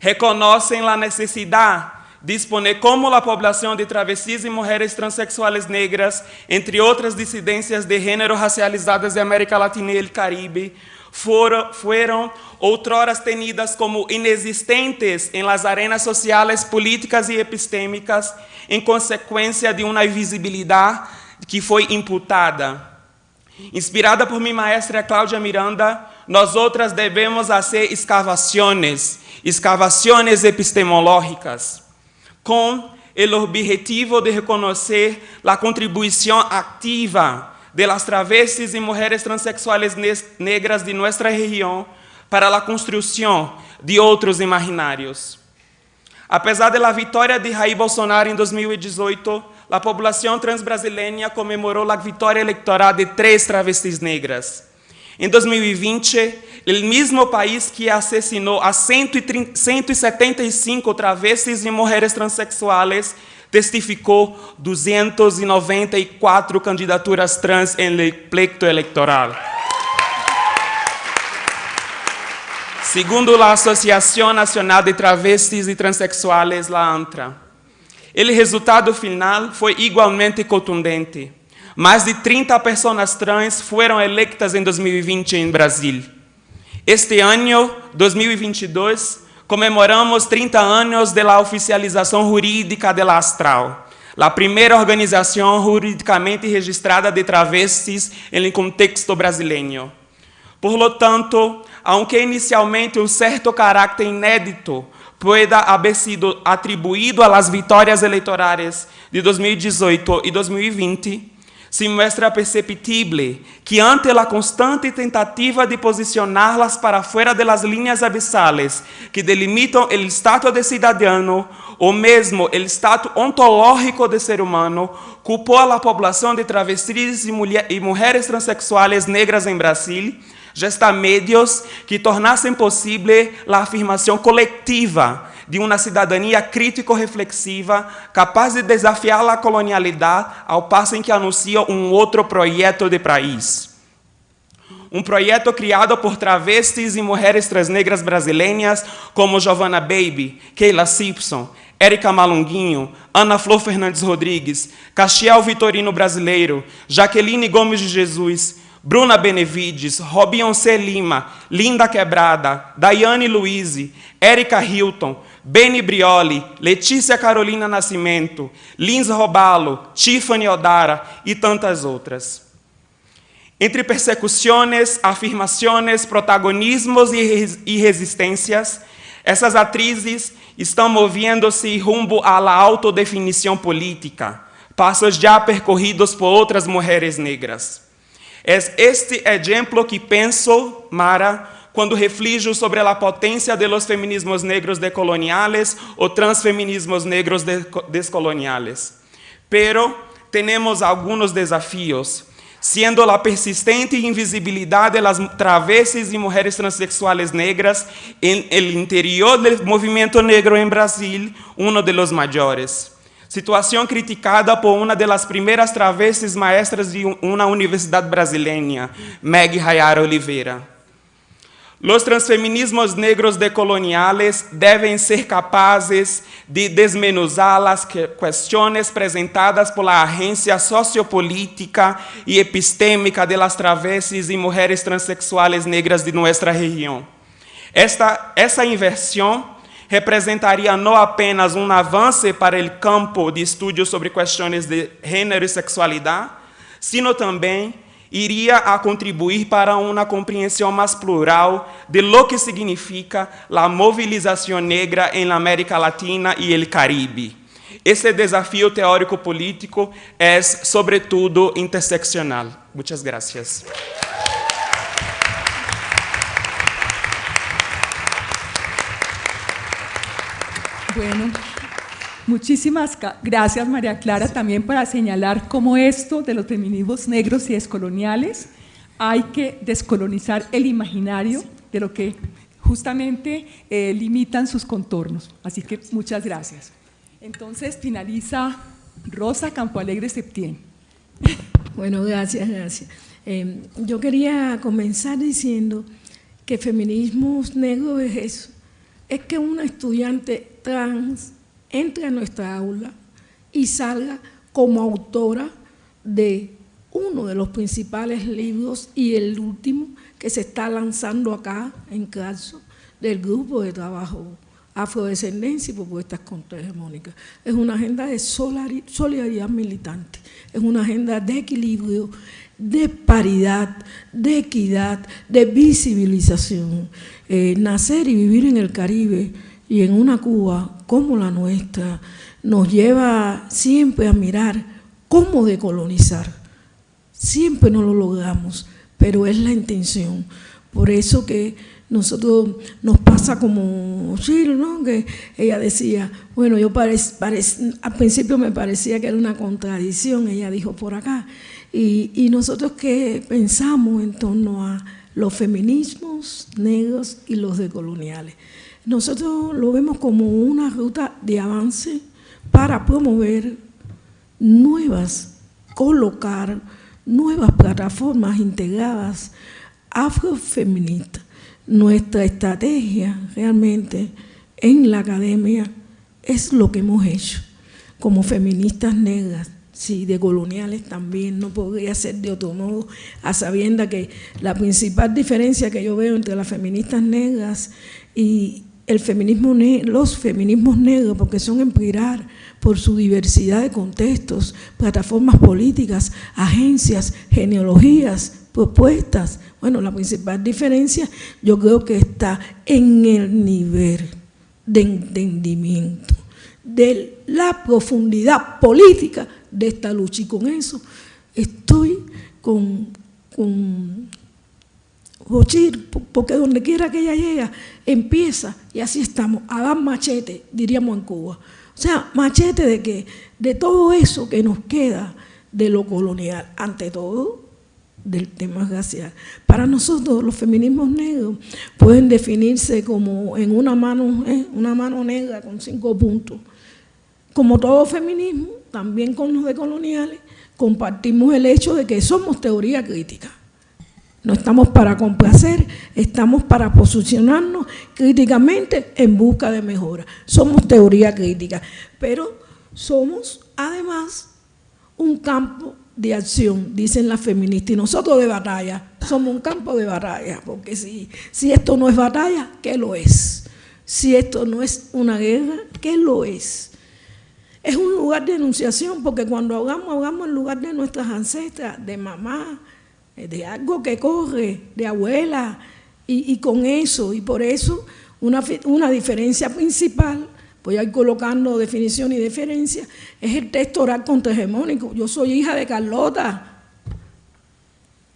la necesidad de exponer como la población de travestis y mujeres transexuales negras, entre otras disidencias de género racializadas de América Latina y el Caribe, fueron, fueron outroras tenidas como inexistentes en las arenas sociales, políticas y epistémicas en consecuencia de una invisibilidad que foi imputada. Inspirada por minha maestra Cláudia Miranda, nós outras devemos fazer escavações, escavações epistemológicas, com o objetivo de reconhecer a contribuição ativa de las travestis e mulheres transexuales negras de nossa região para a construção de outros imaginários. Apesar da vitória de Jair Bolsonaro em 2018, a população transbrasileira comemorou a vitória eleitoral de três travestis negras. Em 2020, o mesmo país que assassinou a 175 travestis e mulheres transexuais testificou 294 candidaturas trans em pleito eleitoral. Segundo a Associação Nacional de Travestis e Transsexuais, la ANTRA, o resultado final foi igualmente contundente. Mais de 30 pessoas trans foram eleitas em 2020 em Brasil. Este ano, 2022, comemoramos 30 anos da oficialização jurídica da Astral, a primeira organização juridicamente registrada de travestis em contexto brasileiro. Por lo tanto, aunque inicialmente um certo caráter inédito pueda haber sido atribuído a las vitórias eleitorais de 2018 e 2020, se mostra perceptível que ante a constante tentativa de posicioná-las para fora das linhas abissales que delimitam o status de cidadão ou mesmo o status ontológico de ser humano, culpou a população de travestis e, mulher, mulheres transexuais negras em Brasil, gesta medios que tornassem possível a afirmação coletiva de uma cidadania crítico-reflexiva capaz de desafiar a colonialidade ao passo em que anuncia um outro projeto de país. Um projeto criado por travestis e mulheres transnegras brasileiras como Giovanna Baby, Keila Simpson, Érica Malunguinho, Ana Flor Fernandes Rodrigues, Castiel Vitorino Brasileiro, Jaqueline Gomes de Jesus, Bruna Benevides, Robionce Lima, Linda Quebrada, Daiane Luiz, Érica Hilton, Beni Brioli, Letícia Carolina Nascimento, Lins Robalo, Tiffany Odara e tantas outras. Entre persecuções, afirmações, protagonismos e resistências, essas atrizes estão movendo-se rumo à autodefinição política, passos já percorridos por outras mulheres negras. É este exemplo que penso, Mara, quando reflijo sobre a potência de los feminismos negros decoloniales ou transfeminismos negros descoloniales. Pero temos alguns desafios, sendo a persistente invisibilidade de las travestis e mulheres transexuales negras en el interior del movimento negro em Brasil um de los maiores situação criticada por uma das primeiras travestis maestras de uma universidade brasileira, Meg Hayara Oliveira. Os transfeminismos negros decoloniales devem ser capazes de desmenuzar as questões apresentadas pela agência sociopolítica e epistêmica de las e mulheres transexuais negras de nossa região. Esta, essa inversão representaria não apenas um avanço para o campo de estudo sobre questões de gênero e sexualidade, sino também iria a contribuir para uma compreensão mais plural de lo que significa a movilização negra em América Latina e el Caribe. Esse desafio teórico-político é, sobretudo, interseccional. Muitas graças. Bueno, muchísimas gracias María Clara también para señalar cómo esto de los feminismos negros y descoloniales hay que descolonizar el imaginario de lo que justamente eh, limitan sus contornos. Así que muchas gracias. Entonces finaliza Rosa Campo Alegre Septién. Bueno, gracias, gracias. Eh, yo quería comenzar diciendo que feminismos negros es es que una estudiante trans entre a nuestra aula y salga como autora de uno de los principales libros y el último que se está lanzando acá en caso del grupo de trabajo afrodescendencia y propuestas contrahegemónicas. Es una agenda de solidaridad militante, es una agenda de equilibrio, de paridad, de equidad, de visibilización. Eh, nacer y vivir en el Caribe y en una Cuba como la nuestra nos lleva siempre a mirar cómo decolonizar. Siempre no lo logramos, pero es la intención. Por eso que nosotros nos pasa como Chile, ¿no? que ella decía, bueno, yo al principio me parecía que era una contradicción, ella dijo por acá, y, y nosotros que pensamos en torno a los feminismos negros y los decoloniales. Nosotros lo vemos como una ruta de avance para promover nuevas, colocar nuevas plataformas integradas afrofeministas nuestra estrategia realmente en la academia es lo que hemos hecho. Como feministas negras, sí, de coloniales también, no podría ser de otro modo, a sabienda que la principal diferencia que yo veo entre las feministas negras y el feminismo los feminismos negros, porque son empirar por su diversidad de contextos, plataformas políticas, agencias, genealogías, propuestas, bueno, la principal diferencia yo creo que está en el nivel de entendimiento, de la profundidad política de esta lucha. Y con eso estoy con porque donde quiera que ella llega, empieza, y así estamos, a dar machete, diríamos en Cuba. O sea, machete de que de todo eso que nos queda de lo colonial, ante todo, del tema racial. Para nosotros los feminismos negros pueden definirse como en una mano, ¿eh? una mano negra con cinco puntos. Como todo feminismo, también con los decoloniales, compartimos el hecho de que somos teoría crítica. No estamos para complacer, estamos para posicionarnos críticamente en busca de mejora. Somos teoría crítica, pero somos además un campo de acción, dicen las feministas, y nosotros de batalla, somos un campo de batalla, porque si, si esto no es batalla, ¿qué lo es? Si esto no es una guerra, ¿qué lo es? Es un lugar de enunciación, porque cuando ahogamos, ahogamos en lugar de nuestras ancestras, de mamá, de algo que corre, de abuela, y, con eso, y por eso una, una diferencia principal voy a ir colocando definición y diferencia, es el texto oral contrahegemónico. Yo soy hija de Carlota,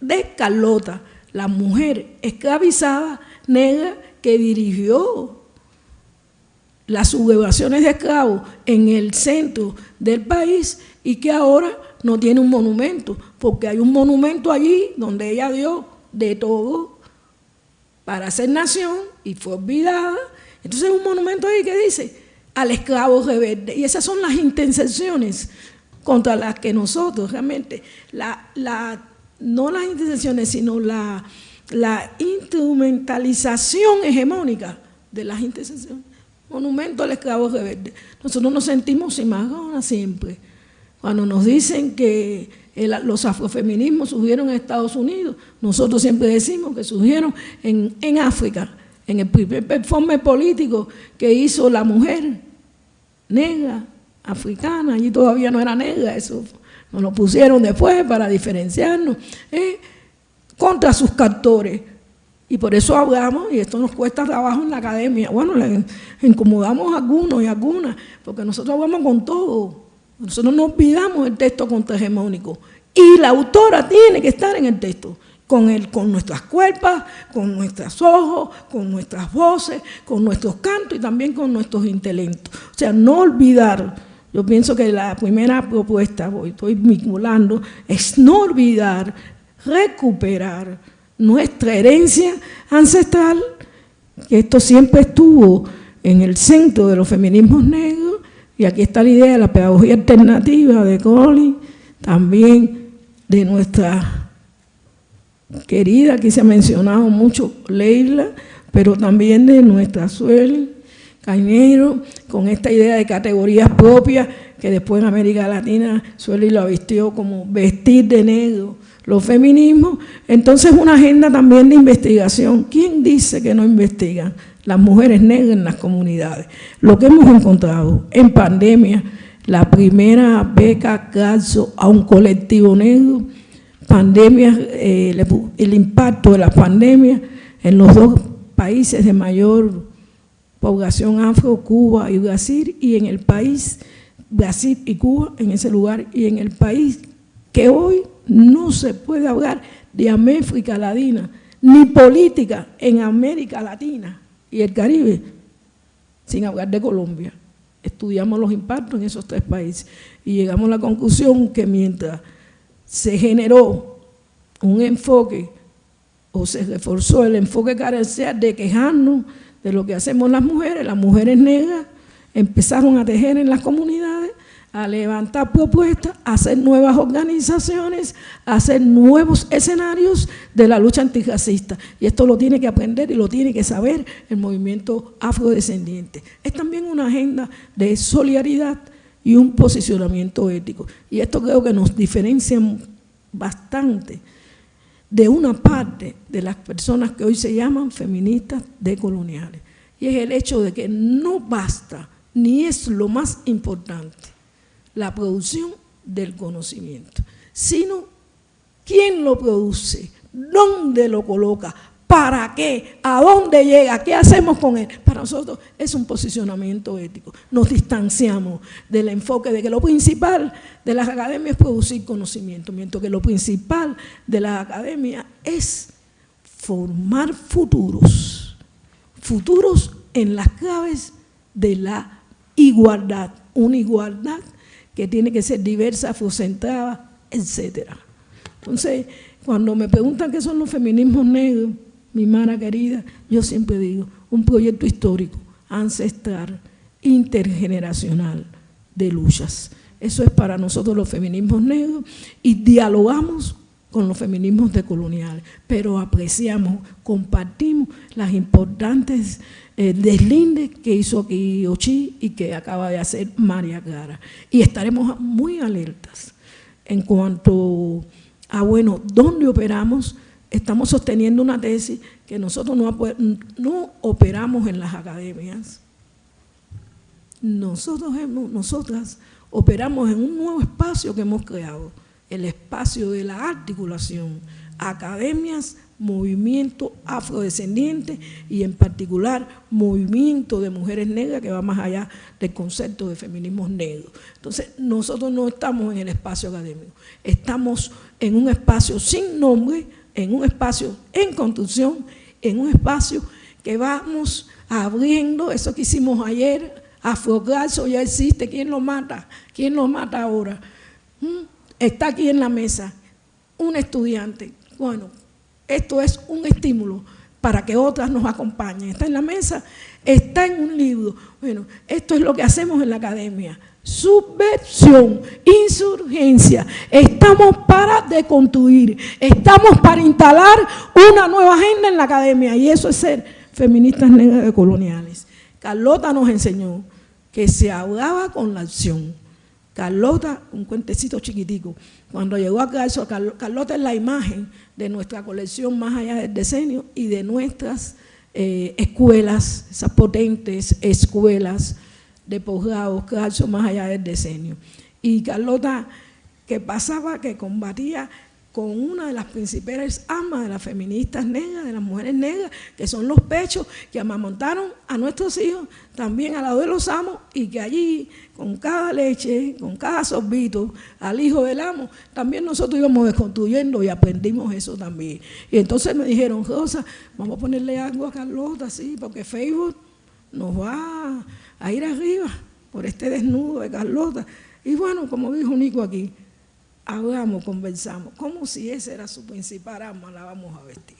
de Carlota, la mujer esclavizada negra que dirigió las sublevaciones de esclavos en el centro del país y que ahora no tiene un monumento, porque hay un monumento allí donde ella dio de todo para ser nación y fue olvidada. Entonces hay un monumento ahí que dice, al esclavo rebelde. Y esas son las intenciones contra las que nosotros realmente, la, la, no las intenciones, sino la, la instrumentalización hegemónica de las intenciones. Monumento al esclavo rebelde. Nosotros nos sentimos imágenes siempre. Cuando nos dicen que los afrofeminismos surgieron en Estados Unidos, nosotros siempre decimos que surgieron en, en África en el primer performance político que hizo la mujer negra, africana, allí todavía no era negra, eso nos lo pusieron después para diferenciarnos, eh, contra sus captores. Y por eso hablamos, y esto nos cuesta trabajo en la academia, bueno, le incomodamos a algunos y algunas, porque nosotros hablamos con todo, nosotros no olvidamos el texto contrahegemónico, y la autora tiene que estar en el texto, con, el, con nuestras cuerpos, con nuestros ojos, con nuestras voces, con nuestros cantos y también con nuestros intelectos. O sea, no olvidar, yo pienso que la primera propuesta, voy, estoy vinculando, es no olvidar, recuperar nuestra herencia ancestral, que esto siempre estuvo en el centro de los feminismos negros, y aquí está la idea de la pedagogía alternativa de Colin, también de nuestra querida, aquí se ha mencionado mucho Leila, pero también de nuestra Suel Cañero, con esta idea de categorías propias, que después en América Latina Sueli lo vistió como vestir de negro los feminismos. Entonces una agenda también de investigación. ¿Quién dice que no investigan? Las mujeres negras en las comunidades. Lo que hemos encontrado en pandemia, la primera beca caso a un colectivo negro, pandemia, eh, el impacto de la pandemia en los dos países de mayor población afro, Cuba y Brasil, y en el país, Brasil y Cuba, en ese lugar, y en el país que hoy no se puede hablar de América Latina, ni política en América Latina y el Caribe, sin hablar de Colombia. Estudiamos los impactos en esos tres países y llegamos a la conclusión que mientras se generó un enfoque o se reforzó el enfoque carencial de quejarnos de lo que hacemos las mujeres, las mujeres negras empezaron a tejer en las comunidades a levantar propuestas, a hacer nuevas organizaciones, a hacer nuevos escenarios de la lucha antirracista. Y esto lo tiene que aprender y lo tiene que saber el movimiento afrodescendiente. Es también una agenda de solidaridad y un posicionamiento ético. Y esto creo que nos diferencia bastante de una parte de las personas que hoy se llaman feministas decoloniales. Y es el hecho de que no basta, ni es lo más importante, la producción del conocimiento, sino quién lo produce, dónde lo coloca, para qué, a dónde llega, qué hacemos con él. Para nosotros es un posicionamiento ético. Nos distanciamos del enfoque de que lo principal de las academias es producir conocimiento, mientras que lo principal de la academia es formar futuros, futuros en las claves de la igualdad, una igualdad que tiene que ser diversa, afrocentrada, etc. Entonces, cuando me preguntan qué son los feminismos negros, mi mara querida, yo siempre digo, un proyecto histórico, ancestral, intergeneracional de luchas. Eso es para nosotros los feminismos negros y dialogamos con los feminismos decoloniales, pero apreciamos, compartimos las importantes eh, deslindes que hizo aquí Ochi y que acaba de hacer María Clara. Y estaremos muy alertas en cuanto a, bueno, dónde operamos. Estamos sosteniendo una tesis que nosotros no, no operamos en las academias. Nosotros hemos, nosotras operamos en un nuevo espacio que hemos creado, el espacio de la articulación, academias, movimiento afrodescendiente y en particular movimiento de mujeres negras que va más allá del concepto de feminismos negros. Entonces, nosotros no estamos en el espacio académico, estamos en un espacio sin nombre, en un espacio en construcción, en un espacio que vamos abriendo, eso que hicimos ayer, Afrogalso ya existe, ¿quién lo mata? ¿Quién lo mata ahora? ¿Mm? Está aquí en la mesa un estudiante, bueno, esto es un estímulo para que otras nos acompañen. Está en la mesa, está en un libro. Bueno, esto es lo que hacemos en la academia. Subversión, insurgencia. Estamos para deconstruir, estamos para instalar una nueva agenda en la academia y eso es ser feministas negras coloniales. Carlota nos enseñó que se hablaba con la acción. Carlota, un cuentecito chiquitico, cuando llegó a eso, Carlota es la imagen de nuestra colección más allá del decenio y de nuestras eh, escuelas, esas potentes escuelas de posgrado, calzo más allá del decenio. Y Carlota, que pasaba, que combatía con una de las principales amas de las feministas negras, de las mujeres negras, que son los pechos que amamontaron a nuestros hijos, también al lado de los amos, y que allí, con cada leche, con cada sorbito, al hijo del amo, también nosotros íbamos desconstruyendo y aprendimos eso también. Y entonces me dijeron, Rosa, vamos a ponerle algo a Carlota, sí, porque Facebook nos va a ir arriba por este desnudo de Carlota. Y bueno, como dijo Nico aquí, hablamos, conversamos, como si ese era su principal arma, la vamos a vestir.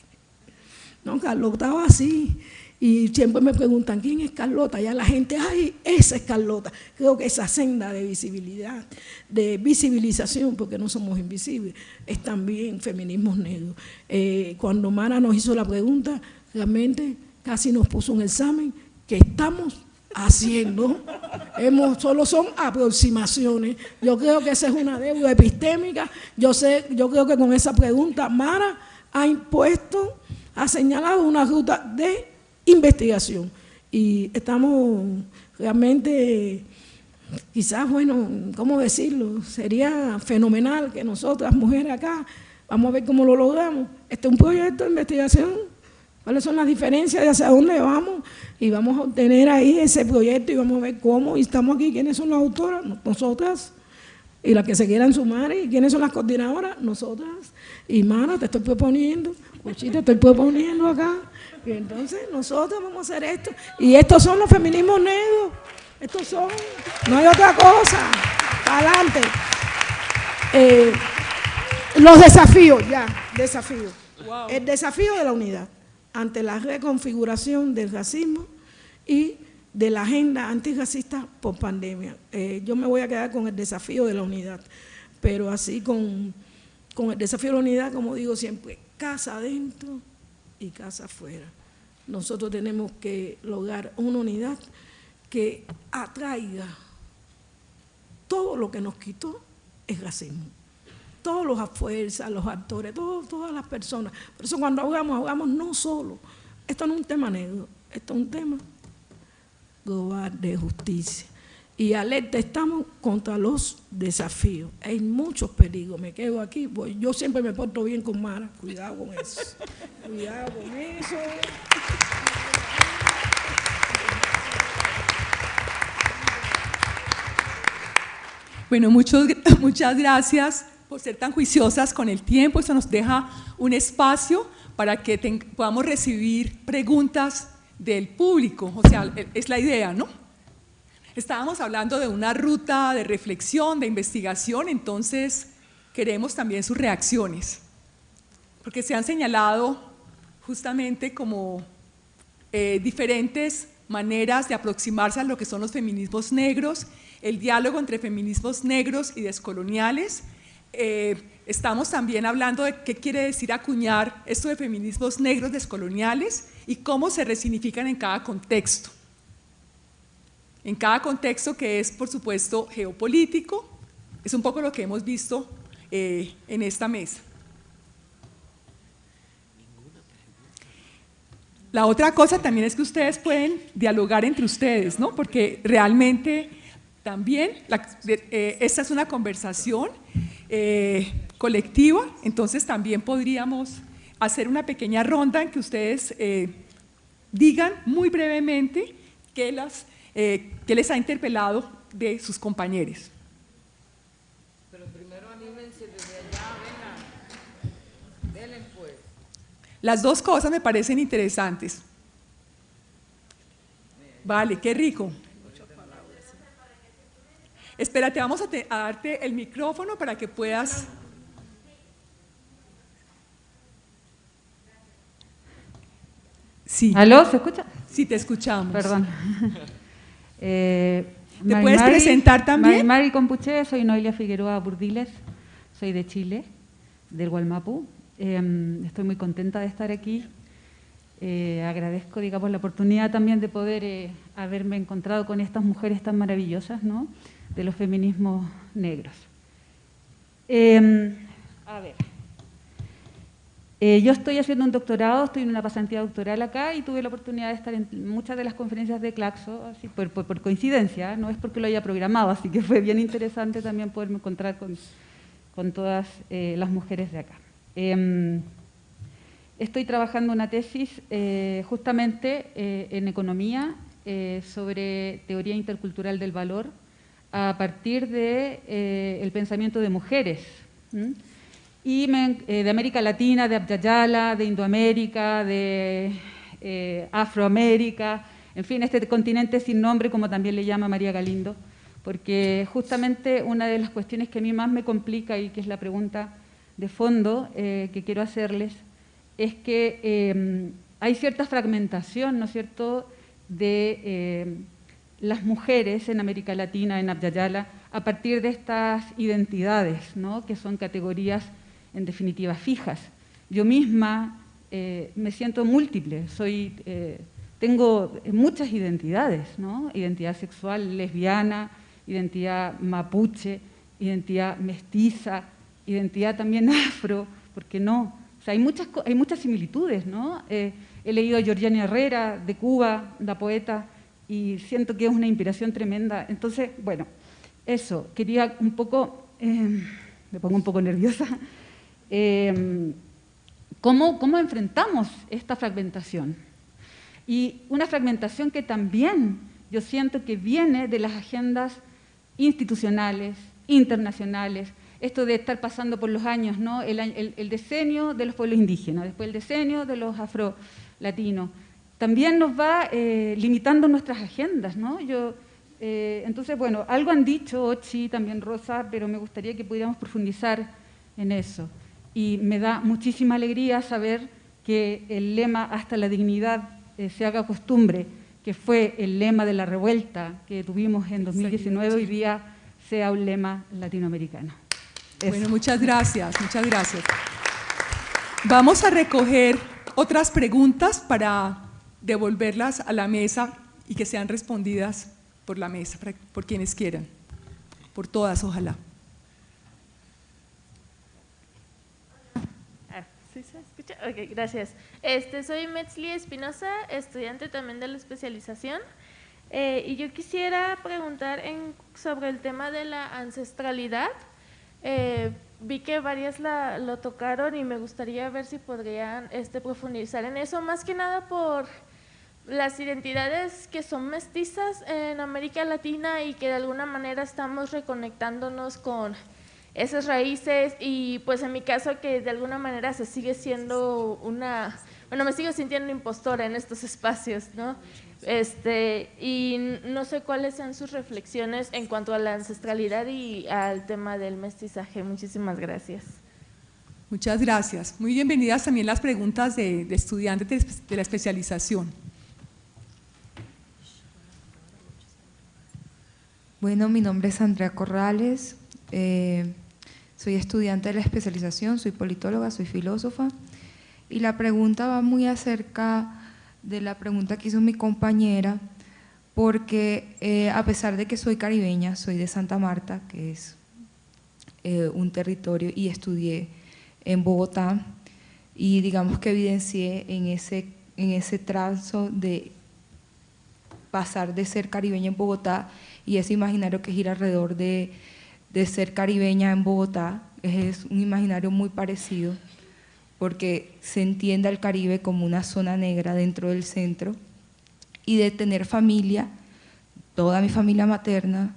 No, Carlota va así. Y siempre me preguntan, ¿quién es Carlota? Ya la gente, ay, esa es Carlota. Creo que esa senda de visibilidad, de visibilización, porque no somos invisibles, es también feminismo negro. Eh, cuando Mara nos hizo la pregunta, realmente casi nos puso un examen que estamos haciendo. Hemos, solo son aproximaciones. Yo creo que esa es una deuda epistémica. Yo, sé, yo creo que con esa pregunta Mara ha impuesto, ha señalado una ruta de investigación. Y estamos realmente, quizás, bueno, ¿cómo decirlo? Sería fenomenal que nosotras, mujeres acá, vamos a ver cómo lo logramos. Este es un proyecto de investigación cuáles son las diferencias de hacia dónde vamos y vamos a obtener ahí ese proyecto y vamos a ver cómo, y estamos aquí, quiénes son las autoras, nosotras, y las que se quieran sumar, y quiénes son las coordinadoras, nosotras, y Mara, te estoy proponiendo, Cuchi, te estoy proponiendo acá, y entonces nosotros vamos a hacer esto, y estos son los feminismos negros, estos son, no hay otra cosa, adelante. Eh, los desafíos, ya, desafíos. El desafío de la unidad ante la reconfiguración del racismo y de la agenda antirracista por pandemia. Eh, yo me voy a quedar con el desafío de la unidad, pero así con, con el desafío de la unidad, como digo siempre, casa adentro y casa afuera. Nosotros tenemos que lograr una unidad que atraiga todo lo que nos quitó el racismo todos los fuerzas, los actores, todas las personas. Por eso cuando hablamos, hablamos no solo, esto no es un tema negro, esto es un tema global de justicia. Y alerta estamos contra los desafíos. Hay muchos peligros. Me quedo aquí. yo siempre me porto bien con Mara. Cuidado con eso. Cuidado con eso. Bueno, muchos, muchas gracias por ser tan juiciosas con el tiempo. Eso nos deja un espacio para que podamos recibir preguntas del público. O sea, e, es la idea, ¿no? Estábamos hablando de una ruta de reflexión, de investigación, entonces queremos también sus reacciones, porque se han señalado justamente como eh, diferentes maneras de aproximarse a lo que son los feminismos negros, el diálogo entre feminismos negros y descoloniales, eh, estamos también hablando de qué quiere decir acuñar esto de feminismos negros descoloniales y cómo se resignifican en cada contexto. En cada contexto que es, por supuesto, geopolítico, es un poco lo que hemos visto eh, en esta mesa. La otra cosa también es que ustedes pueden dialogar entre ustedes, ¿no? porque realmente también eh, esta es una conversación eh, colectiva, entonces también podríamos hacer una pequeña ronda en que ustedes eh, digan muy brevemente qué, las, eh, qué les ha interpelado de sus compañeros. Pero primero anímense desde allá, vengan, pues. Las dos cosas me parecen interesantes. Vale, qué rico. Espérate, vamos a, darte el micrófono para que puedas... Sí. ¿Aló? ¿Se escucha? Sí, te escuchamos. Perdón. eh, ¿Te puedes presentar también? Mari Compuche, soy Noelia Figueroa Burdiles, soy de Chile, del Gualmapu. Em, estoy muy contenta de estar aquí. Eh, agradezco, digamos, la oportunidad también de poder eh, haberme encontrado con estas mujeres tan maravillosas, ¿no? De los feminismos negros. Em, a ver. Eh, yo estoy haciendo un doctorado, estoy en una pasantía doctoral acá y tuve la oportunidad de estar en muchas de las conferencias de Claxo, así por, coincidencia, no es porque lo haya programado, así que fue bien interesante también poderme encontrar con, con todas eh, las mujeres de acá. Em, estoy trabajando una tesis eh, justamente en economía sobre teoría intercultural del valor a partir del de, el pensamiento de mujeres. Y de América Latina, de Abya de Indoamérica, de Afroamérica, en fin, este continente sin nombre, como también le llama María Galindo, porque justamente una de las cuestiones que a mí más me complica y que es la pregunta de fondo eh, que quiero hacerles es que eh, hay cierta fragmentación, ¿no es cierto?, de eh, las mujeres en América Latina, en Abya a partir de estas identidades, ¿no?, que son categorías en definitiva fijas. Yo misma me siento múltiple, soy tengo muchas identidades, ¿no? identidad sexual lesbiana, identidad mapuche, identidad mestiza, identidad también afro, ¿por qué no? O sea, hay muchas, hay muchas similitudes, ¿no? Eh, he leído a Georgiana Herrera, de Cuba, la poeta, y siento que es una inspiración tremenda. Entonces, bueno, eso, quería un poco, eh, me pongo un poco nerviosa, eh, ¿cómo, ¿cómo enfrentamos esta fragmentación? Y una fragmentación que también yo siento que viene de las agendas institucionales, internacionales, esto de estar pasando por los años, ¿no? el, decenio de los pueblos indígenas, después el decenio de los afro-latinos. También nos va eh, limitando nuestras agendas. ¿no? Yo, eh, entonces, bueno, algo han dicho Ochi, también Rosa, pero me gustaría que pudiéramos profundizar en eso. Y me da muchísima alegría saber que el lema hasta la dignidad eh, se haga costumbre, que fue el lema de la revuelta que tuvimos en 2019, hoy día sea un lema latinoamericano. Bueno, muchas gracias, muchas gracias. Vamos a recoger otras preguntas para devolverlas a la mesa y que sean respondidas por la mesa, por quienes quieran, por todas, ojalá. Ok, gracias. Este, soy Metzli Espinosa, estudiante también de la especialización. Eh, y yo quisiera preguntar sobre el tema de la ancestralidad. Eh, vi que varias la, lo tocaron y me gustaría ver si podrían este, profundizar en eso, más que nada por las identidades que son mestizas en América Latina y que de alguna manera estamos reconectándonos con esas raíces y pues en mi caso que de alguna manera se sigue siendo una, bueno, me sigo sintiendo impostora en estos espacios, ¿no? Este, y no sé cuáles sean sus reflexiones en cuanto a la ancestralidad y al tema del mestizaje. Muchísimas gracias. Muchas gracias. Muy bienvenidas también las preguntas de, estudiantes de, la especialización. Bueno, mi nombre es Andrea Corrales. Eh, soy estudiante de la especialización, soy politóloga, soy filósofa y la pregunta va muy acerca de la pregunta que hizo mi compañera porque eh, a pesar de que soy caribeña, soy de Santa Marta, que es eh, un territorio y estudié en Bogotá y digamos que evidencié en ese, en ese trazo de pasar de ser caribeña en Bogotá y ese imaginario que gira alrededor de de ser caribeña en Bogotá, es un imaginario muy parecido, porque se entiende al Caribe como una zona negra dentro del centro, y de tener familia, toda mi familia materna,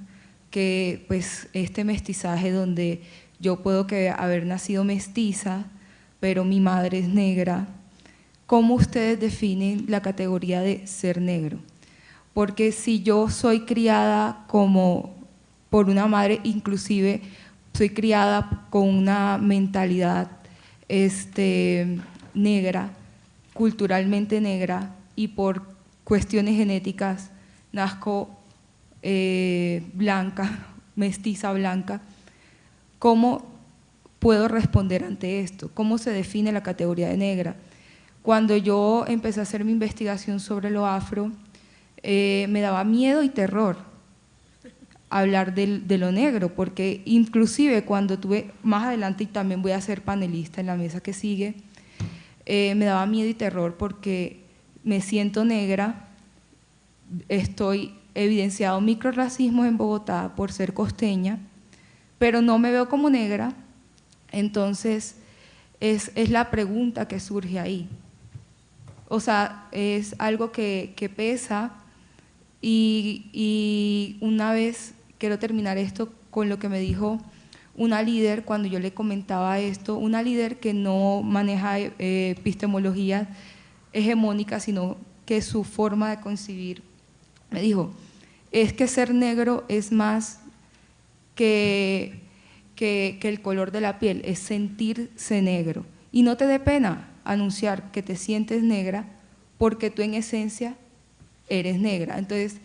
que pues este mestizaje donde yo puedo que haber nacido mestiza, pero mi madre es negra, ¿cómo ustedes definen la categoría de ser negro? Porque si yo soy criada como por una madre, inclusive soy criada con una mentalidad este, negra, culturalmente negra, y por cuestiones genéticas nazco eh, blanca, mestiza blanca. ¿Cómo puedo responder ante esto? ¿Cómo se define la categoría de negra? Cuando yo empecé a hacer mi investigación sobre lo afro, eh, me daba miedo y terror, hablar de, lo negro, porque inclusive cuando tuve, más adelante y también voy a ser panelista en la mesa que sigue, eh, me daba miedo y terror porque me siento negra, estoy evidenciado microracismo en Bogotá por ser costeña, pero no me veo como negra, entonces es, la pregunta que surge ahí. O sea, es algo que pesa y, una vez quiero terminar esto con lo que me dijo una líder cuando yo le comentaba esto, una líder que no maneja eh, epistemología hegemónica, sino que su forma de concebir, me dijo, es que ser negro es más que, que, que el color de la piel, es sentirse negro. Y no te dé pena anunciar que te sientes negra porque tú en esencia eres negra. Entonces,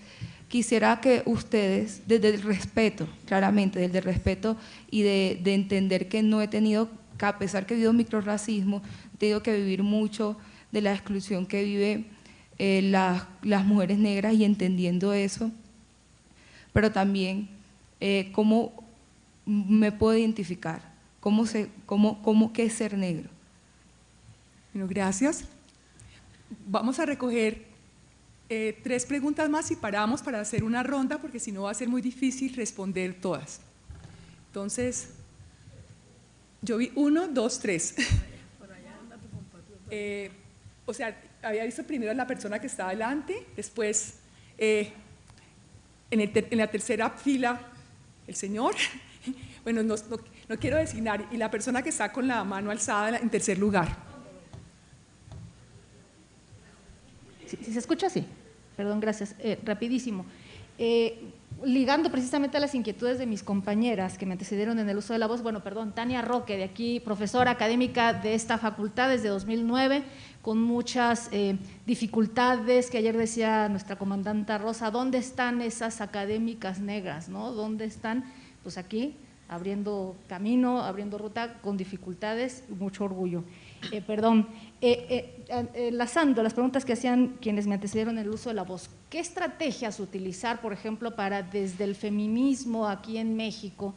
quisiera que ustedes, desde el respeto, claramente, desde el respeto y de, entender que no he tenido, que a pesar que he vivido microracismo, he tenido que vivir mucho de la exclusión que viven eh, las, mujeres negras y entendiendo eso, pero también eh, cómo me puedo identificar, cómo, se, cómo, cómo qué es ser negro. Bueno, gracias. Vamos a recoger eh, tres preguntas más y paramos para hacer una ronda porque si no va a ser muy difícil responder todas. Entonces, yo vi uno, dos, tres. Eh, o sea, había visto primero a la persona que estaba adelante, después eh, en, la tercera fila el señor, bueno, no, quiero designar, y la persona que está con la mano alzada en tercer lugar. si, se escucha así, perdón, gracias, eh, rapidísimo. Eh, ligando precisamente a las inquietudes de mis compañeras que me antecedieron en el uso de la voz, bueno, perdón, Tania Roque, de aquí, profesora académica de esta facultad desde 2009, con muchas eh, dificultades, que ayer decía nuestra comandanta Rosa, ¿dónde están esas académicas negras? ¿no? ¿Dónde están? Pues aquí, abriendo camino, abriendo ruta, con dificultades mucho orgullo. perdón, eh, eh, enlazando las preguntas que hacían quienes me antecedieron el uso de la voz, ¿qué estrategias utilizar, por ejemplo, para desde el feminismo aquí en México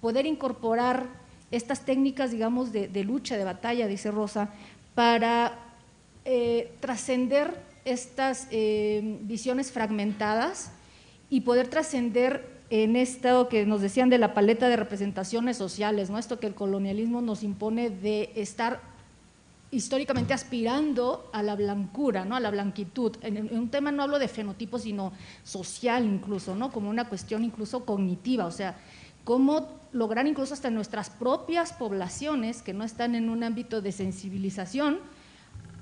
poder incorporar estas técnicas, digamos, de, lucha, de batalla, dice Rosa, para eh, trascender estas visiones fragmentadas y poder trascender en esto que nos decían de la paleta de representaciones sociales, ¿no? esto que el colonialismo nos impone de estar históricamente aspirando a la blancura, ¿no? a la blanquitud. En, un tema no hablo de fenotipo, sino social incluso, ¿no? como una cuestión incluso cognitiva, o sea, cómo lograr incluso hasta nuestras propias poblaciones que no están en un ámbito de sensibilización,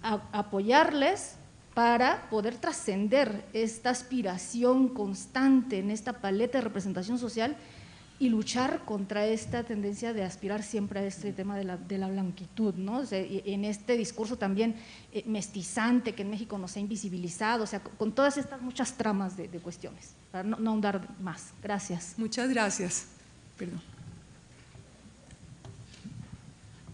apoyarles para poder trascender esta aspiración constante en esta paleta de representación social y luchar contra esta tendencia de aspirar siempre a este tema de la, de la blanquitud, ¿no? en este discurso también eh, mestizante que en México nos ha invisibilizado, o sea, con todas estas muchas tramas de, cuestiones, para no, no, ahondar más. Gracias. Muchas gracias. Perdón.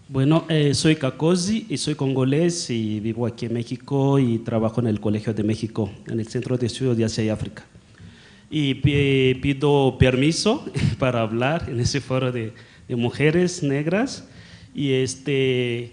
Bueno, eh, soy Kakosi y soy congolés y vivo aquí en México y trabajo en el Colegio de México, en el Centro de Estudios de Asia y África y pido permiso para hablar en ese foro de, mujeres negras. Y este,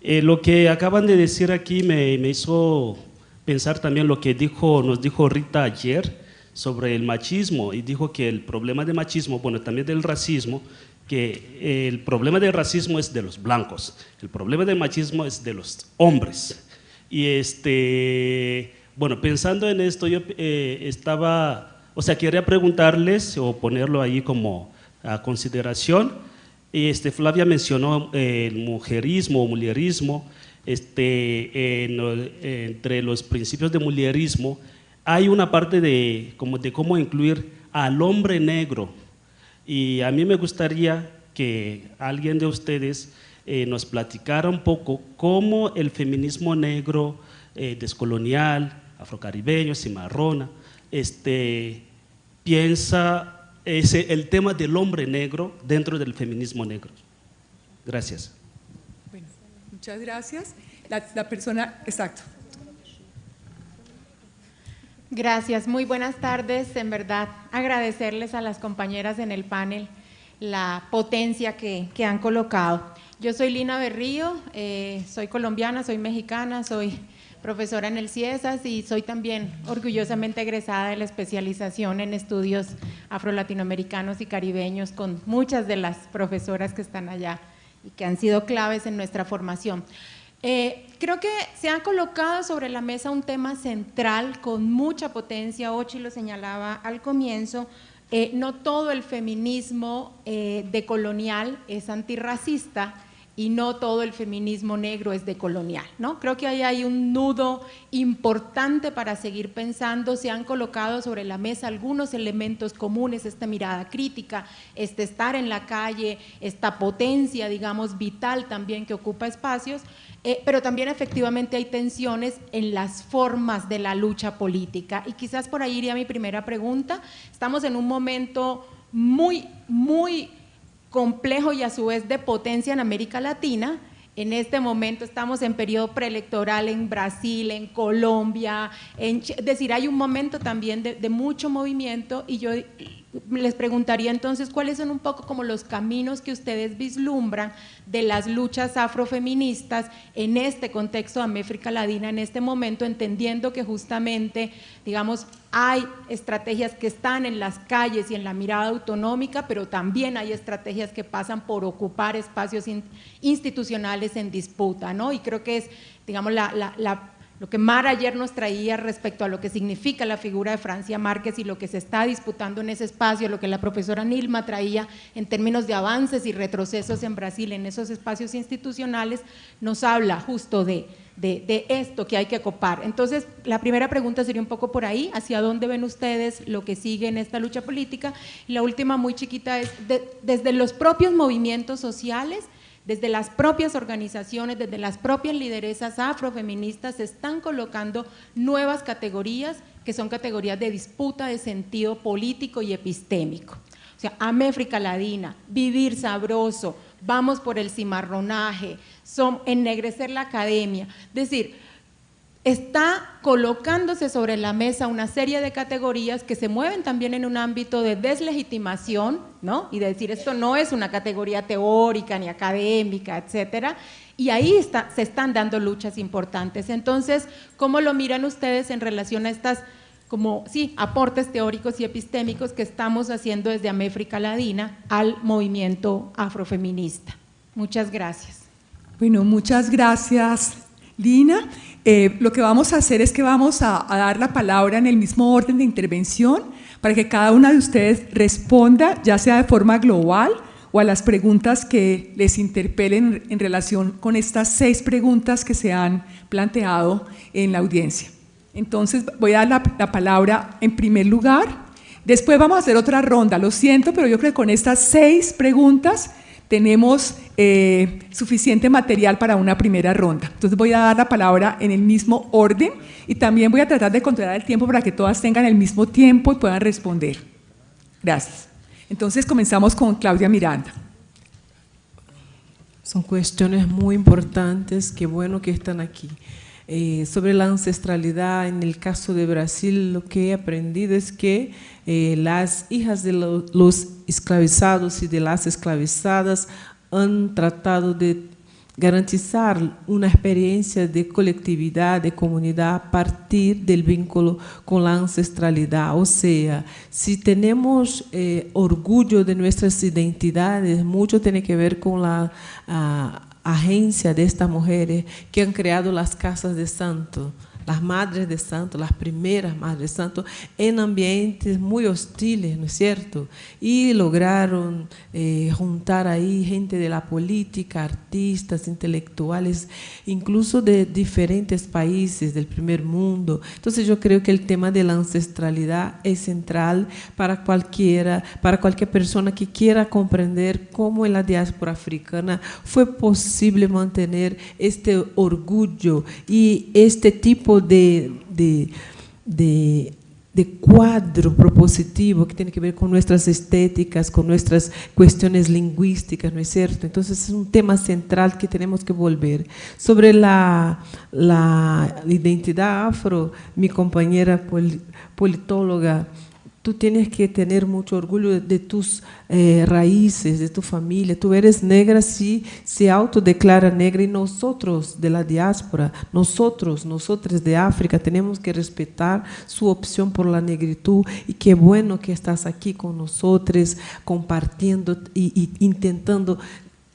eh, lo que acaban de decir aquí me, me, hizo pensar también lo que dijo, nos dijo Rita ayer sobre el machismo y dijo que el problema de machismo, bueno, también del racismo, que el problema del racismo es de los blancos, el problema del machismo es de los hombres. Y este, bueno, pensando en esto, yo eh, estaba o sea, quería preguntarles o ponerlo ahí como a consideración. Este, Flavia mencionó eh, el mujerismo o mulierismo. Este, entre los principios de mulierismo hay una parte de, como de cómo incluir al hombre negro. Y a mí me gustaría que alguien de ustedes eh, nos platicara un poco cómo el feminismo negro, eh, descolonial, afrocaribeño, cimarrona, este, piensa ese, el tema del hombre negro dentro del feminismo negro. Gracias. Bueno, muchas gracias. La, la persona, exacto. Gracias, muy buenas tardes. En verdad, agradecerles a las compañeras en el panel la potencia que, que han colocado. Yo soy Lina Berrío, eh, soy colombiana, soy mexicana, soy profesora en el CIESAS y soy también orgullosamente egresada de la especialización en estudios afro-latinoamericanos y caribeños con muchas de las profesoras que están allá y que han sido claves en nuestra formación. Eh, creo que se ha colocado sobre la mesa un tema central con mucha potencia, Ochi lo señalaba al comienzo, eh, no todo el feminismo eh, decolonial es antirracista, y no todo el feminismo negro es decolonial, ¿no? Creo que ahí hay un nudo importante para seguir pensando, se han colocado sobre la mesa algunos elementos comunes, esta mirada crítica, este estar en la calle, esta potencia, digamos, vital también que ocupa espacios, eh, pero también efectivamente hay tensiones en las formas de la lucha política. Y quizás por ahí iría mi primera pregunta, estamos en un momento muy, muy complejo y a su vez de potencia en América Latina. En este momento estamos en periodo preelectoral en Brasil, en Colombia, es decir, hay un momento también de mucho movimiento y yo les preguntaría entonces cuáles son un poco como los caminos que ustedes vislumbran de las luchas afrofeministas en este contexto de América Latina en este momento, entendiendo que justamente, digamos, hay estrategias que están en las calles y en la mirada autonómica, pero también hay estrategias que pasan por ocupar espacios institucionales en disputa, ¿no? Y creo que es, digamos, la, la lo que Mara ayer nos traía respecto a lo que significa la figura de Francia Márquez y lo que se está disputando en ese espacio, lo que la profesora Nilma traía en términos de avances y retrocesos en Brasil en esos espacios institucionales, nos habla justo de, de, esto que hay que copar. Entonces, la primera pregunta sería un poco por ahí, hacia dónde ven ustedes lo que sigue en esta lucha política. La última muy chiquita es, desde los propios movimientos sociales, desde las propias organizaciones, desde las propias lideresas afrofeministas se están colocando nuevas categorías que son categorías de disputa de sentido político y epistémico. O sea, Améfrica Ladina, vivir sabroso, vamos por el cimarronaje, son, ennegrecer la academia. Es decir, está colocándose sobre la mesa una serie de categorías que se mueven también en un ámbito de deslegitimación, ¿no? Y de decir esto no es una categoría teórica ni académica, etcétera. Y ahí se están dando luchas importantes. Entonces, ¿cómo lo miran ustedes en relación a estas como sí, aportes teóricos y epistémicos que estamos haciendo desde Améfrica Ladina al movimiento afrofeminista? Muchas gracias. Bueno, muchas gracias, Lina. Eh, lo que vamos a hacer es que vamos a, dar la palabra en el mismo orden de intervención para que cada una de ustedes responda, ya sea de forma global o a las preguntas que les interpelen en relación con estas seis preguntas que se han planteado en la audiencia. Entonces voy a dar la, la palabra en primer lugar. Después vamos a hacer otra ronda, lo siento, pero yo creo que con estas seis preguntas tenemos eh, suficiente material para una primera ronda. Entonces voy a dar la palabra en el mismo orden y también voy a tratar de controlar el tiempo para que todas tengan el mismo tiempo y puedan responder. Gracias. Entonces comenzamos con Claudia Miranda. Son cuestiones muy importantes, qué bueno que están aquí. Eh, sobre la ancestralidad, en el caso de Brasil, lo que he aprendido es que eh, las hijas de los esclavizados y de las esclavizadas han tratado de garantizar una experiencia de colectividad, de comunidad a partir del vínculo con la ancestralidad. O sea, si tenemos eh, orgullo de nuestras identidades, mucho tiene que ver con la ah, agencia de estas mujeres que han creado las casas de santo las madres de santo, las primeras madres de santo, en ambientes muy hostiles, ¿no es cierto? Y lograron eh, juntar ahí gente de la política, artistas, intelectuales, incluso de diferentes países del primer mundo. Entonces yo creo que el tema de la ancestralidad es central para cualquiera, para cualquier persona que quiera comprender cómo en la diáspora africana fue posible mantener este orgullo y este tipo de, de, de, de cuadro propositivo que tiene que ver con nuestras estéticas, con nuestras cuestiones lingüísticas, ¿no es cierto? Entonces es un tema central que tenemos que volver. Sobre la, la identidad afro, mi compañera politóloga Tú tienes que tener mucho orgullo de, tus eh, raíces, de tu familia. Tú eres negra si se autodeclara negra y nosotros de la diáspora, nosotros, nosotros de África, tenemos que respetar su opción por la negritud y qué bueno que estás aquí con nosotros compartiendo y, y intentando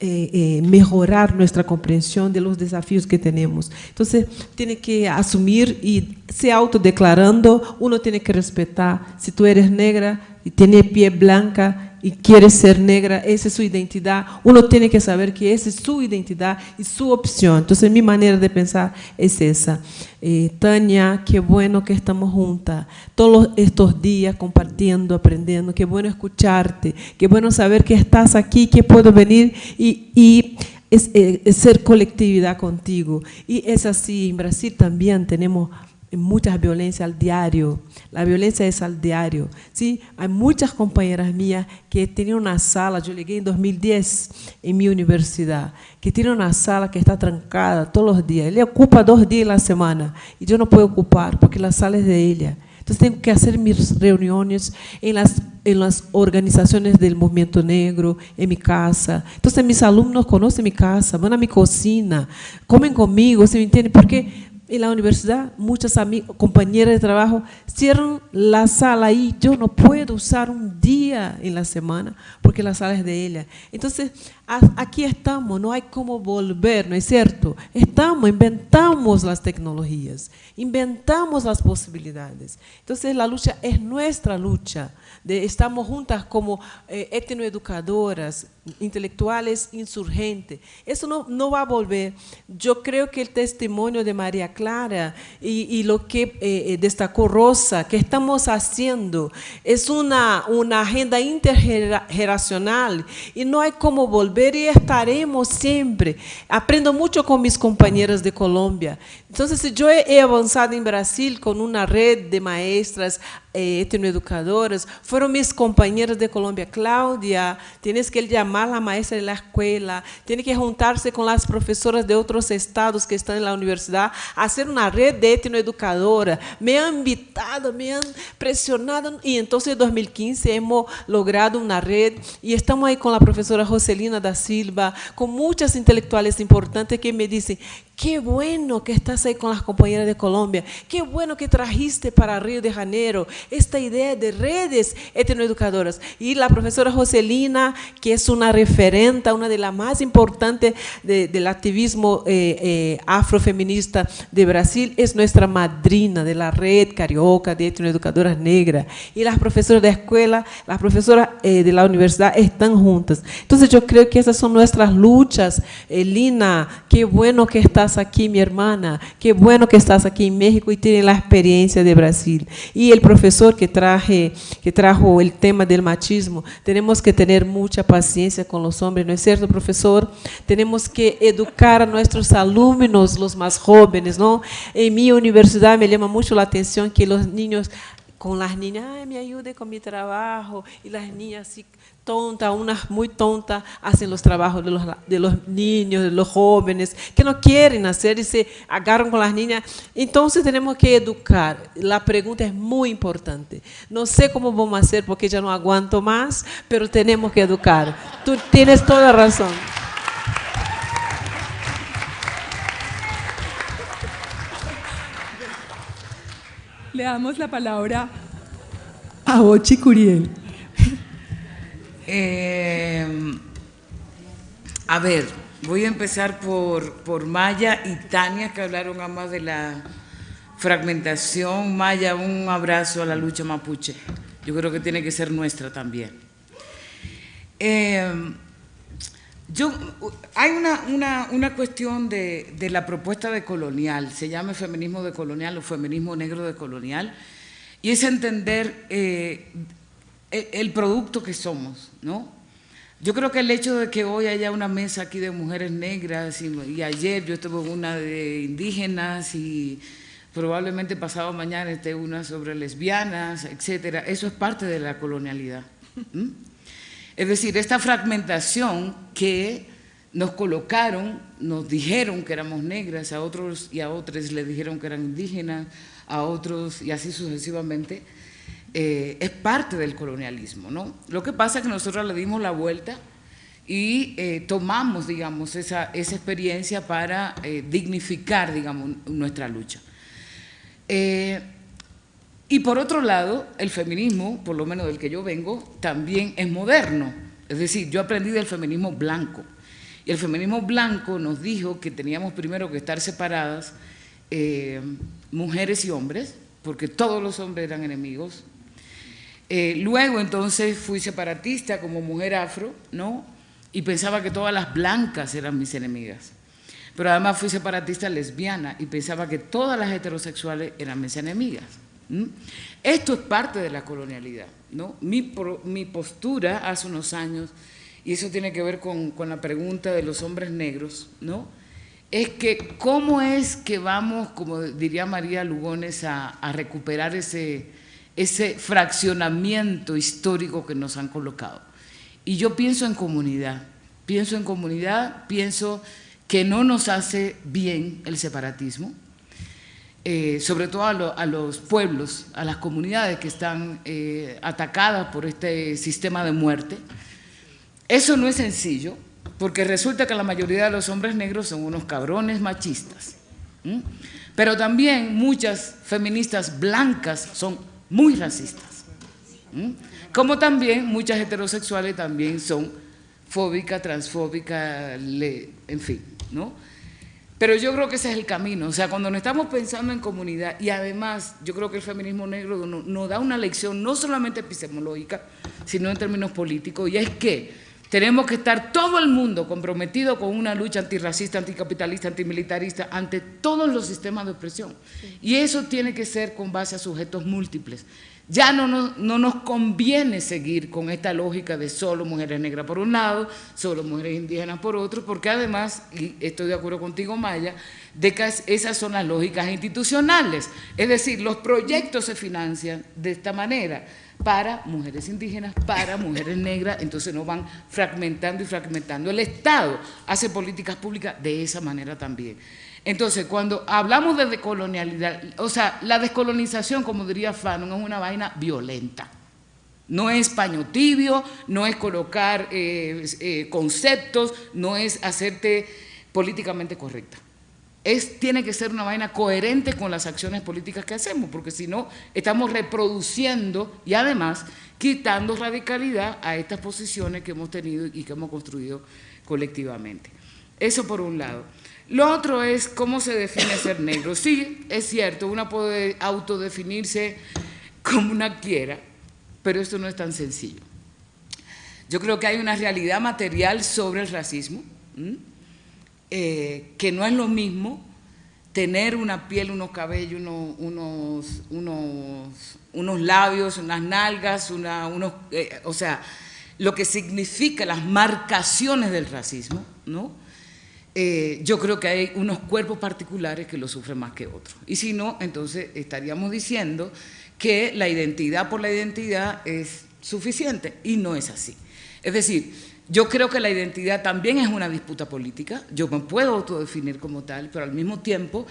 eh, eh, mejorar nuestra comprensión de los desafíos que tenemos. Entonces, tiene que asumir y se autodeclarando, uno tiene que respetar, si tú eres negra y tienes pie blanca, y quiere ser negra, esa es su identidad, uno tiene que saber que esa es su identidad y su opción. Entonces mi manera de pensar es esa. Eh, Tania, qué bueno que estamos juntas todos estos días compartiendo, aprendiendo, qué bueno escucharte, qué bueno saber que estás aquí, que puedo venir y, y es, eh, ser colectividad contigo. Y es así, en Brasil también tenemos muchas violencias al diario. La violencia es al diario. ¿sí? Hay muchas compañeras mías que tienen una sala, yo llegué en 2010 en mi universidad, que tienen una sala que está trancada todos los días. Ella ocupa dos días en la semana y yo no puedo ocupar porque la sala es de ella. Entonces tengo que hacer mis reuniones en las, en las organizaciones del movimiento negro, en mi casa. Entonces mis alumnos conocen mi casa, van a mi cocina, comen conmigo, ¿se me entiende? Porque en la universidad, muchas compañeras de trabajo cierran la sala y yo no puedo usar un día en la semana porque la sala es de ella. Entonces, aquí estamos, no hay cómo volver, ¿no es cierto? Estamos, inventamos las tecnologías, inventamos las posibilidades. Entonces, la lucha es nuestra lucha. Estamos juntas como eh, etnoeducadoras, intelectuales insurgentes. Eso no, no, va a volver. Yo creo que el testimonio de María Clara y, y lo que eh, eh destacó Rosa, que estamos haciendo, es una, una agenda intergeneracional y no hay como volver y estaremos siempre. Aprendo mucho con mis compañeras de Colombia. Entonces, yo he, avanzado en Brasil con una red de maestras eh, etnoeducadoras, fueron mis compañeras de Colombia. Claudia, tienes que llamar a la maestra de la escuela, tiene que juntarse con las profesoras de otros estados que están en la universidad, hacer una red de etnoeducadoras. Me han invitado, me han presionado y entonces en 2015 hemos logrado una red y estamos ahí con la profesora Joselina da Silva, con muchas intelectuales importantes que me dicen, Qué bueno que estás ahí con las compañeras de Colombia. Qué bueno que trajiste para Río de Janeiro esta idea de redes etnoeducadoras. Y la profesora Joselina, que es una referente, una de las más importantes del activismo eh, eh, afrofeminista de Brasil, es nuestra madrina de la red carioca de etnoeducadoras negras. Y las profesoras de escuela, las profesoras eh, de la universidad están juntas. Entonces yo creo que esas son nuestras luchas. Lina, qué bueno que estás aquí, mi hermana. Qué bueno que estás aquí en México y tienes la experiencia de Brasil. Y el profesor que, traje, que trajo el tema del machismo, tenemos que tener mucha paciencia con los hombres, ¿no es cierto, profesor? Tenemos que educar a nuestros alumnos, los más jóvenes, ¿no? En mi universidad me llama mucho la atención que los niños con las niñas, Ay, me ayude con mi trabajo, y las niñas así tontas, unas muy tontas, hacen los trabajos de los, de los niños, de los jóvenes, que no quieren hacer y se agarran con las niñas. Entonces tenemos que educar. La pregunta es muy importante. No sé cómo vamos a hacer porque ya no aguanto más, pero tenemos que educar. Tú tienes toda razón. Le damos la palabra a Ochi Curiel. Eh, a ver, voy a empezar por, por Maya y Tania, que hablaron ambas de la fragmentación. Maya, un abrazo a la lucha mapuche. Yo creo que tiene que ser nuestra también. Eh, yo, hay una, una, una cuestión de, de, la propuesta de colonial, se llama feminismo de colonial o feminismo negro de colonial, y es entender eh, el producto que somos, ¿no? Yo creo que el hecho de que hoy haya una mesa aquí de mujeres negras y, ayer yo estuve una de indígenas y probablemente pasado mañana esté una sobre lesbianas, etcétera, eso es parte de la colonialidad. Es decir, esta fragmentación que nos colocaron, nos dijeron que éramos negras, a otros y a otros les dijeron que eran indígenas, a otros y así sucesivamente, eh, es parte del colonialismo. ¿no? Lo que pasa es que nosotros le dimos la vuelta y eh, tomamos, digamos, esa, esa experiencia para eh, dignificar, digamos, nuestra lucha. Y por otro lado, el feminismo, por lo menos del que yo vengo, también es moderno. Es decir, yo aprendí del feminismo blanco. Y el feminismo blanco nos dijo que teníamos primero que estar separadas mujeres y hombres, porque todos los hombres eran enemigos. Eh, luego entonces fui separatista como mujer afro, ¿no? Y pensaba que todas las blancas eran mis enemigas. Pero además fui separatista lesbiana y pensaba que todas las heterosexuales eran mis enemigas. Esto es parte de la colonialidad. ¿no? Mi, mi, postura hace unos años, y eso tiene que ver con, con, la pregunta de los hombres negros, ¿no? es que cómo es que vamos, como diría María Lugones, a, a recuperar ese, ese fraccionamiento histórico que nos han colocado. Y yo pienso en comunidad, pienso en comunidad, pienso que no nos hace bien el separatismo, eh, sobre todo a, los pueblos, a las comunidades que están eh, atacadas por este sistema de muerte. Eso no es sencillo, porque resulta que la mayoría de los hombres negros son unos cabrones machistas. Pero también muchas feministas blancas son muy racistas. Como también muchas heterosexuales también son fóbicas, transfóbicas, en fin, ¿no? Pero yo creo que ese es el camino, o sea, cuando nos estamos pensando en comunidad, y además yo creo que el feminismo negro nos, da una lección no solamente epistemológica, sino en términos políticos, y es que tenemos que estar todo el mundo comprometido con una lucha antirracista, anticapitalista, antimilitarista, ante todos los sistemas de opresión. Y eso tiene que ser con base a sujetos múltiples. Ya no nos, no nos conviene seguir con esta lógica de solo mujeres negras por un lado, solo mujeres indígenas por otro, porque además, y estoy de acuerdo contigo Maya, de que esas son las lógicas institucionales. Es decir, los proyectos se financian de esta manera para mujeres indígenas, para mujeres negras, entonces no van fragmentando y fragmentando. El Estado hace políticas públicas de esa manera también. Entonces, cuando hablamos de decolonialidad, o sea, la descolonización, como diría Fanon, es una vaina violenta. No es paño tibio, no es colocar eh, eh, conceptos, no es hacerte políticamente correcta. Es, tiene que ser una vaina coherente con las acciones políticas que hacemos, porque si no, estamos reproduciendo y además quitando radicalidad a estas posiciones que hemos tenido y que hemos construido colectivamente. Eso por un lado. Lo otro es cómo se define ser negro. Sí, es cierto, uno puede autodefinirse como una quiera, pero esto no es tan sencillo. Yo creo que hay una realidad material sobre el racismo, eh, que no es lo mismo tener una piel, unos cabellos, unos, unos, unos, labios, unas nalgas, una, unos, eh, o sea, lo que significa las marcaciones del racismo, ¿no? Eh, yo creo que hay unos cuerpos particulares que lo sufren más que otros. Y si no, entonces estaríamos diciendo que la identidad por la identidad es suficiente y no es así. Es decir, yo creo que la identidad también es una disputa política, yo me puedo autodefinir como tal, pero al mismo tiempo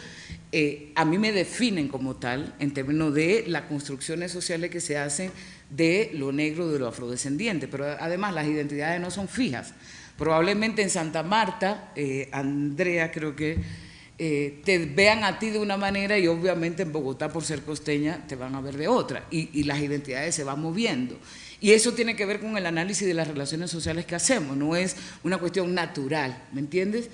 eh, a mí me definen como tal en términos de las construcciones sociales que se hacen de lo negro, de lo afrodescendiente, pero además las identidades no son fijas. Probablemente en Santa Marta, eh, Andrea creo que eh, te vean a ti de una manera y obviamente en Bogotá por ser costeña te van a ver de otra y, las identidades se van moviendo. Y eso tiene que ver con el análisis de las relaciones sociales que hacemos, no es una cuestión natural, ¿me entiendes?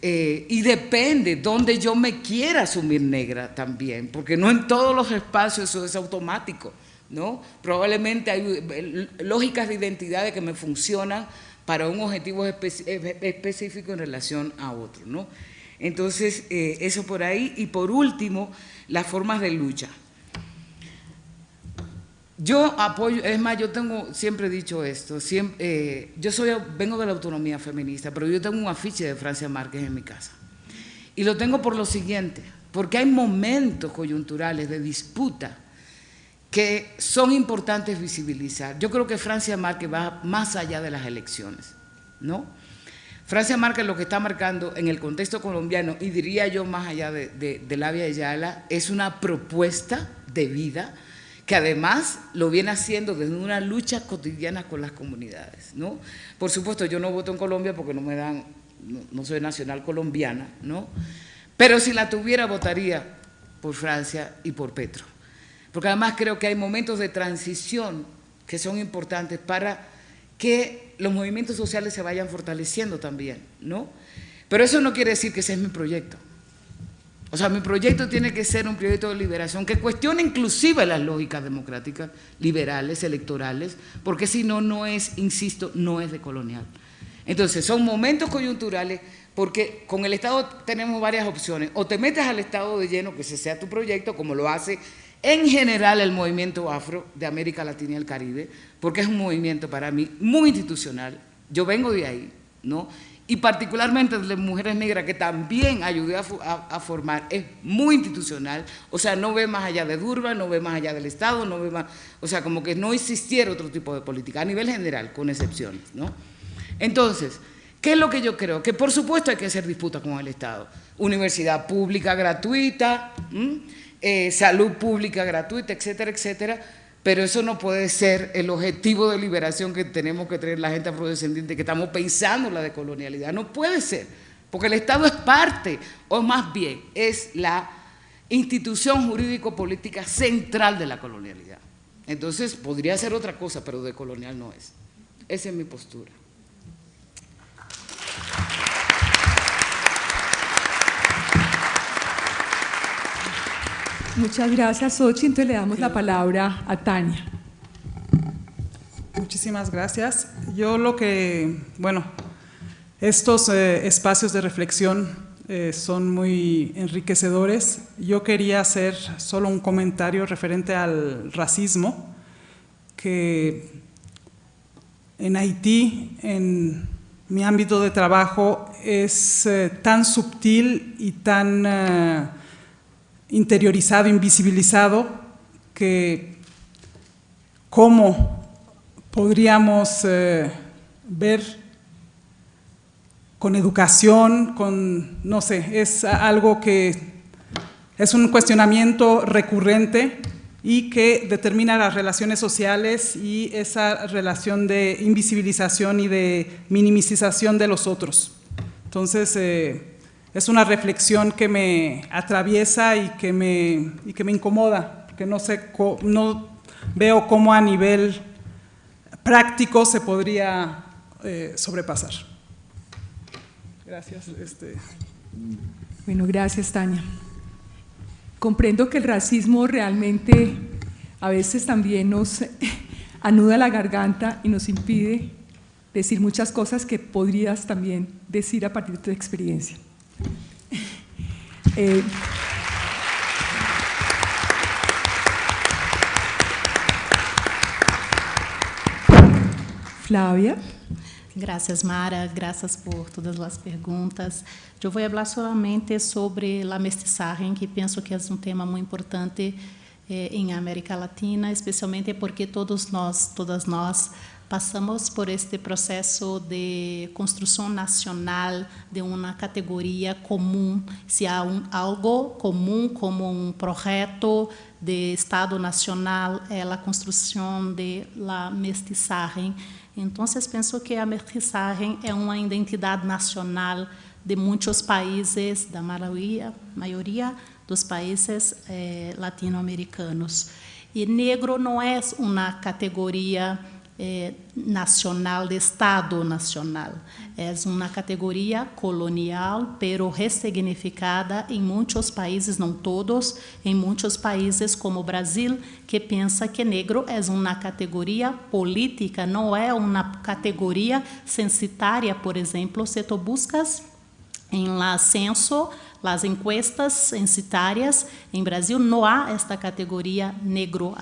Eh, y depende donde yo me quiera asumir negra también, porque no en todos los espacios eso es automático, ¿no? Probablemente hay lógicas de identidades que me funcionan para un objetivo eh, específico en relación a otro. ¿no? Entonces, eh, eso por ahí. Y por último, las formas de lucha. Yo apoyo, es más, yo tengo, siempre he dicho esto, eh, yo soy, vengo de la autonomía feminista, pero yo tengo un afiche de Francia Márquez en mi casa. Y lo tengo por lo siguiente, porque hay momentos coyunturales de disputa que son importantes visibilizar. Yo creo que Francia Márquez va más allá de las elecciones, ¿no? Francia Márquez lo que está marcando en el contexto colombiano, y diría yo más allá de, de, de la Yala, es una propuesta de vida que además lo viene haciendo desde una lucha cotidiana con las comunidades, ¿no? Por supuesto, yo no voto en Colombia porque no me dan, no, no soy nacional colombiana, ¿no? Pero si la tuviera, votaría por Francia y por Petro porque además creo que hay momentos de transición que son importantes para que los movimientos sociales se vayan fortaleciendo también, ¿no? Pero eso no quiere decir que ese es mi proyecto. O sea, mi proyecto tiene que ser un proyecto de liberación que cuestione inclusive las lógicas democráticas, liberales, electorales, porque si no, no es, insisto, no es de colonial. Entonces, son momentos coyunturales porque con el Estado tenemos varias opciones. O te metes al Estado de lleno, que ese sea tu proyecto, como lo hace en general el movimiento afro de América Latina y el Caribe, porque es un movimiento para mí muy institucional. Yo vengo de ahí, ¿no? Y particularmente de las mujeres negras que también ayudé a, formar, es muy institucional, o sea, no ve más allá de Durban, no ve más allá del Estado, no ve más, o sea, como que no existiera otro tipo de política, a nivel general, con excepciones, ¿no? Entonces, ¿qué es lo que yo creo? Que por supuesto hay que hacer disputa con el Estado, universidad pública gratuita, eh, salud pública gratuita, etcétera, etcétera, pero eso no puede ser el objetivo de liberación que tenemos que tener la gente afrodescendiente, que estamos pensando en la decolonialidad. No puede ser, porque el Estado es parte, o más bien, es la institución jurídico-política central de la colonialidad. Entonces, podría ser otra cosa, pero decolonial no es. Esa es mi postura. Muchas gracias, Xochitl. Entonces le damos la palabra a Tania. Muchísimas gracias. Yo lo que, bueno, estos eh, espacios de reflexión eh, son muy enriquecedores. Yo quería hacer solo un comentario referente al racismo, que en Haití, en mi ámbito de trabajo, es eh, tan sutil y tan interiorizado, invisibilizado, que cómo podríamos eh, ver con educación, con, no sé, es algo que es un cuestionamiento recurrente y que determina las relaciones sociales y esa relación de invisibilización y de minimización de los otros. Entonces, eh, es una reflexión que me atraviesa y que me, y que me incomoda, que no, sé, no veo cómo a nivel práctico se podría eh, sobrepasar. Gracias. Este. Bueno, gracias, Tania. Comprendo que el racismo realmente a veces también nos anuda la garganta y nos impide decir muchas cosas que podrías también decir a partir de tu experiencia. Eh, Flávia. Graças, Mara. Graças por todas as perguntas. Eu vou falar somente sobre a mestiçagem, que penso que é um tema muito importante eh, em América Latina, especialmente porque todos nós, todas nós, Passamos por este processo de construção nacional de uma categoria comum, se há um, algo comum como um projeto de Estado nacional, é a construção de la mestiçagem. Então, penso que a mestiçagem é uma identidade nacional de muitos países, da maioria, maioria dos países eh, latino-americanos. E negro não é uma categoria eh, nacional, de Estado nacional. É uma categoria colonial, pero ressignificada em muitos países, não todos, em muitos países como o Brasil, que pensa que negro é uma categoria política, não é uma categoria censitária, por exemplo, se tu buscas em la censo, las encuestas censitárias em Brasil, não há esta categoria negro,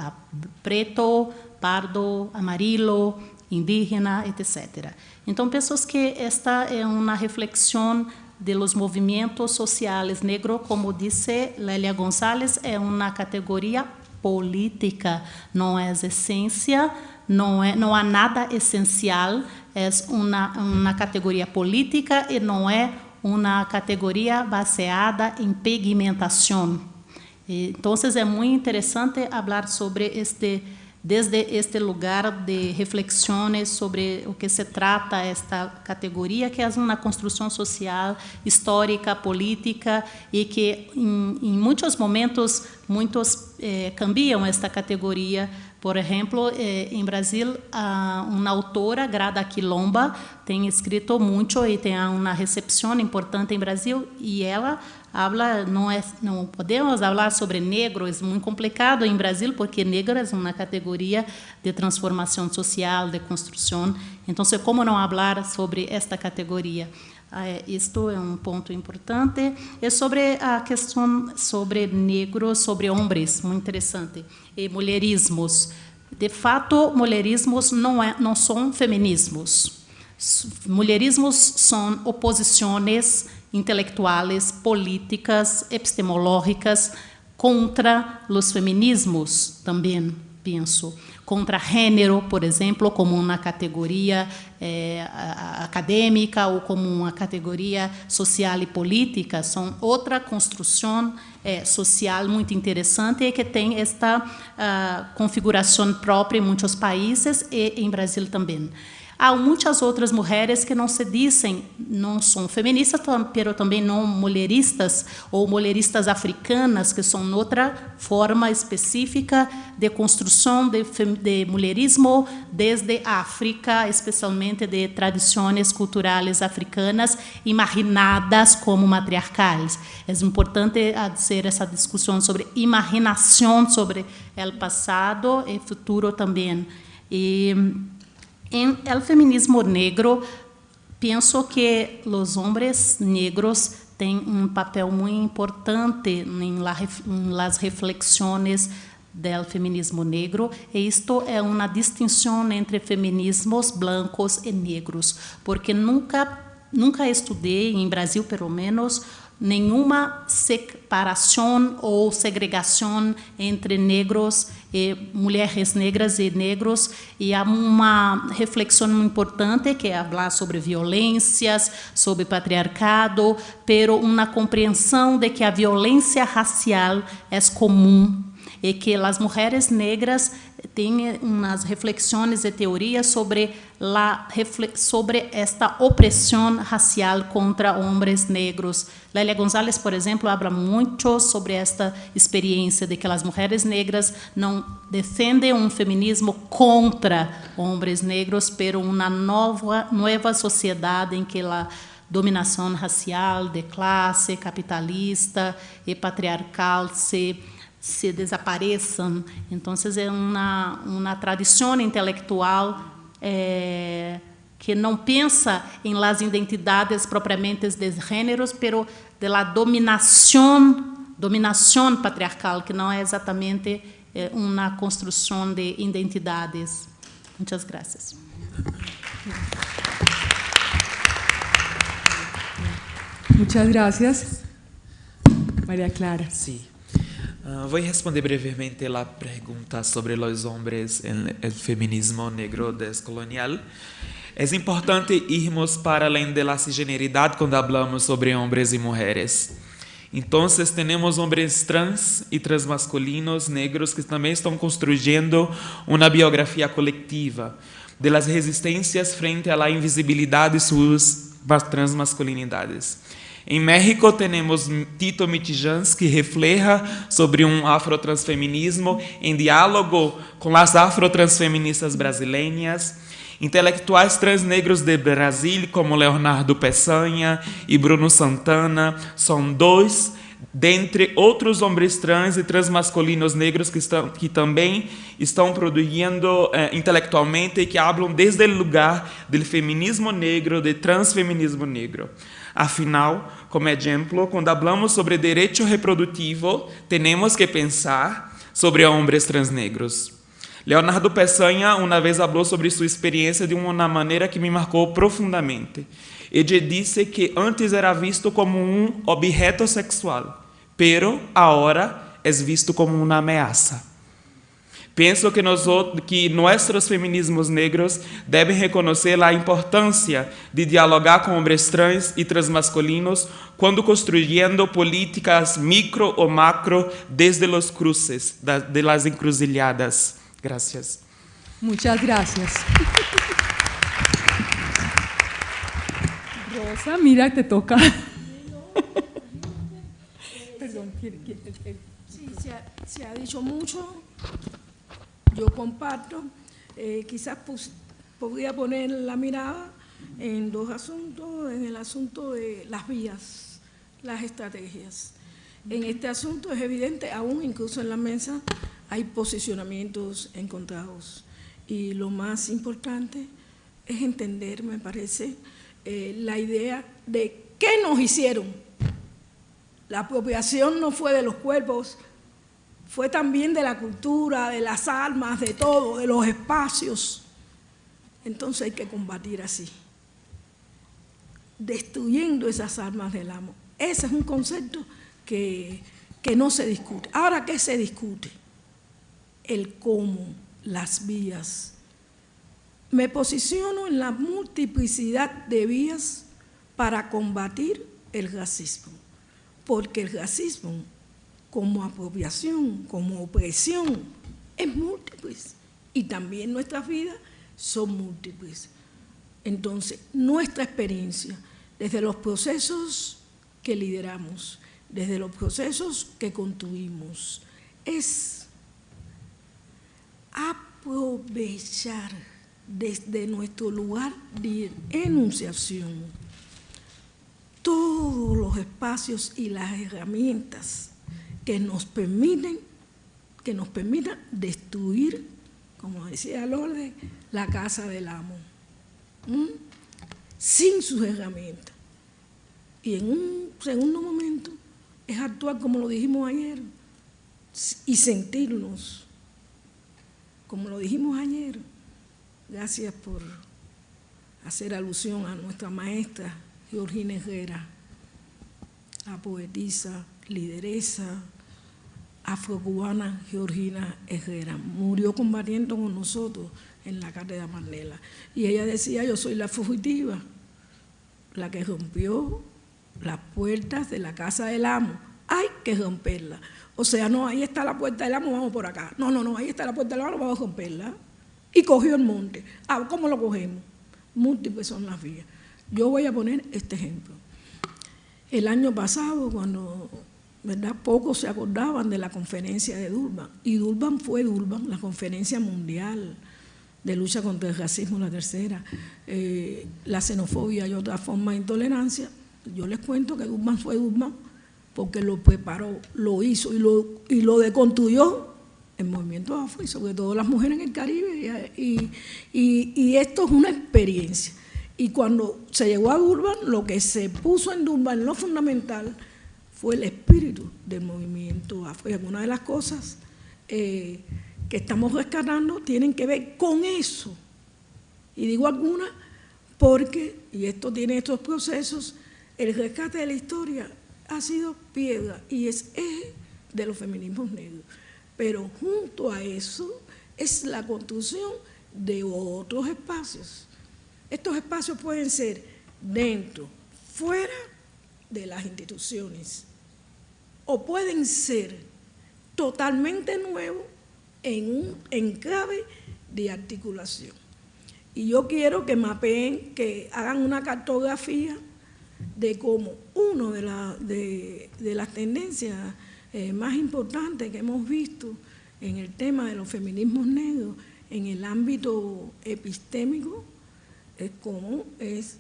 preto, pardo, amarelo, indígena, etc. Então, penso que esta é uma reflexão de los movimentos sociais negro, como disse Lélia Gonzalez, é uma categoria política, não é essência, não, é, não há nada essencial, é uma, uma categoria política e não é uma categoria baseada em pigmentação. Então, é muito interessante falar sobre este desde este lugar de reflexões sobre o que se trata esta categoria, que é uma construção social, histórica, política, e que em, muitos momentos muitos eh, cambiam esta categoria Por exemplo, eh, em Brasil, uma autora, Grada Quilomba, tem escrito muito e tem uma recepção importante em Brasil e ela habla, não, é, não podemos falar sobre negro, é muito complicado em Brasil, porque negro é uma categoria de transformação social, de construção. Então, como não falar sobre esta categoria? Isto é um ponto importante. E sobre a questão sobre negros, sobre homens, muito interessante. E mulherismos. De fato, mulherismos não, é, não são feminismos. Mulherismos são oposições intelectuais, políticas, epistemológicas contra os feminismos também, penso. Contra gênero, por exemplo, como uma categoria é, acadêmica ou como uma categoria social e política, são outra construção é, social muito interessante e que tem esta uh, configuração própria em muitos países e em Brasil também. Há muitas outras mulheres que não se dizem, não são feministas, mas também não mulheristas ou mulheristas africanas, que são outra forma específica de construção de, de mulherismo desde a África, especialmente de tradições culturais africanas imaginadas como matriarcais. É importante fazer essa discussão sobre imaginação sobre o passado e futuro também. E em el feminismo negro, penso que os homens negros têm um papel muito importante em, la, em las reflexões do feminismo negro, e isto é uma distinção entre feminismos blancos e negros, porque nunca nunca estudei em Brasil, pelo menos, nenhuma separação ou segregação entre negros mulheres negras e negros e há uma reflexão muito importante que é falar sobre violências, sobre patriarcado, pero uma compreensão de que a violência racial é comum e que as mulheres negras têm umas reflexões e teorias sobre la, sobre esta opressão racial contra homens negros. Lélia Gonzalez, por exemplo, habla muito sobre esta experiência de que as mulheres negras não defendem um feminismo contra homens negros, pero uma nova nova sociedade em que a dominação racial de classe capitalista e patriarcal se se desapareçam. Então, é uma, uma tradição intelectual é, que não pensa em las identidades propriamente de gêneros, pero de la dominação, dominação patriarcal, que não é exatamente é, uma construção de identidades. Muitas graças. Muchas gracias. María Clara. Sí. Uh, vou responder brevemente a pergunta sobre os homens e feminismo negro descolonial. É importante irmos para além da cisgeneridade quando falamos sobre homens e mulheres. Então, temos homens trans e transmasculinos negros que também estão construindo uma biografia coletiva de las resistências frente à invisibilidade de suas transmasculinidades. Em México temos Tito Mitijans, que refleja sobre um afrotransfeminismo em diálogo com as afrotransfeministas brasileiras. Intelectuais transnegros de Brasil, como Leonardo Peçanha e Bruno Santana, são dois dentre outros homens trans e transmasculinos negros que, estão, que também estão produzindo eh, intelectualmente e que falam desde o lugar do feminismo negro, do transfeminismo negro. Afinal, como exemplo, quando falamos sobre direito reprodutivo, temos que pensar sobre homens transnegros. Leonardo Peçanha uma vez falou sobre sua experiência de uma maneira que me marcou profundamente. Ele disse que antes era visto como um objeto sexual, pero agora é visto como uma ameaça. Penso que, nós, que nossos feminismos negros devem reconhecer a importância de dialogar com homens trans e transmasculinos quando construindo políticas micro ou macro desde os cruces, de las encruzilhadas. Gracias. Muchas gracias. Rosa, mira, te toca. Perdón, sí, se ha, se ha dicho mucho yo comparto. Eh, quizás podría poner la mirada en dos asuntos, en el asunto de las vías, las estrategias. En este asunto es evidente, aún incluso en la mesa, hay posicionamientos encontrados. Y lo más importante es entender, me parece, eh, la idea de qué nos hicieron. La apropiación no fue de los cuerpos, fue también de la cultura, de las almas, de todo, de los espacios. Entonces hay que combatir así, destruyendo esas armas del amo. Ese es un concepto que, que no se discute. Ahora, ¿qué se discute? El cómo, las vías. Me posiciono en la multiplicidad de vías para combatir el racismo, porque el racismo como apropiación, como opresión, es múltiple y también nuestras vidas son múltiples. Entonces, nuestra experiencia, desde los procesos que lideramos, desde los procesos que construimos, es aprovechar desde nuestro lugar de enunciación todos los espacios y las herramientas que nos permiten, que nos permitan destruir, como decía orden, la casa del amo, sin sus herramientas. Y en un segundo momento es actuar como lo dijimos ayer y sentirnos, como lo dijimos ayer. Gracias por hacer alusión a nuestra maestra Georgina Herrera, la poetisa, lideresa afrocubana Georgina Herrera. Murió combatiendo con nosotros en la cátedra Mandela. Y ella decía, yo soy la fugitiva, la que rompió las puertas de la casa del amo. Hay que romperla. O sea, no, ahí está la puerta del amo, vamos por acá. No, no, no, ahí está la puerta del amo, vamos a romperla. Y cogió el monte. Ah, ¿cómo lo cogemos? Múltiples son las vías. Yo voy a poner este ejemplo. El año pasado, cuando ¿verdad? pocos se acordaban de la conferencia de Durban, y Durban fue Durban, la conferencia mundial de lucha contra el racismo, la tercera, eh, la xenofobia y otra forma de intolerancia. Yo les cuento que Durban fue Durban porque lo preparó, lo hizo y lo, y lo deconstruyó el movimiento afro y sobre todo las mujeres en el Caribe. y, y esto es una experiencia. Y cuando se llegó a Durban, lo que se puso en Durban, lo fundamental, fue el espíritu del movimiento afro. Y algunas de las cosas eh, que estamos rescatando tienen que ver con eso. Y digo algunas porque, y esto tiene estos procesos, el rescate de la historia ha sido piedra y es eje de los feminismos negros. Pero junto a eso es la construcción de otros espacios estos espacios pueden ser dentro, fuera de las instituciones, o pueden ser totalmente nuevos en un enclave de articulación. Y yo quiero que mapeen, que hagan una cartografía de cómo una de, de, las tendencias eh, más importantes que hemos visto en el tema de los feminismos negros en el ámbito epistémico es cómo es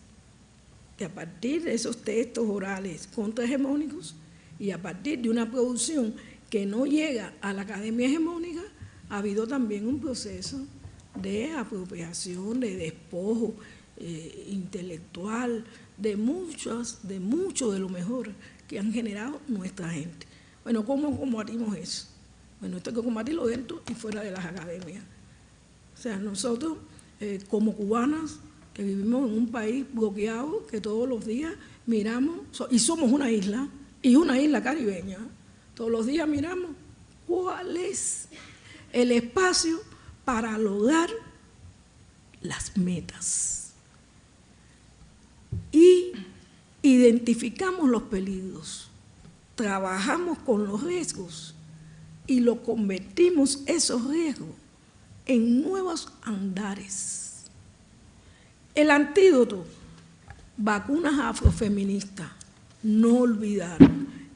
que a partir de esos textos orales contrahegemónicos y a partir de una producción que no llega a la academia hegemónica, ha habido también un proceso de apropiación, de despojo eh, intelectual, de muchos, de mucho de lo mejor que han generado nuestra gente. Bueno, ¿cómo combatimos eso? Bueno, esto hay que combatirlo dentro y fuera de las academias. O sea, nosotros eh, como cubanas que vivimos en un país bloqueado, que todos los días miramos, y somos una isla, y una isla caribeña, todos los días miramos cuál es el espacio para lograr las metas. Y identificamos los peligros, trabajamos con los riesgos y lo convertimos esos riesgos en nuevos andares. El antídoto, vacunas afrofeministas, no olvidar.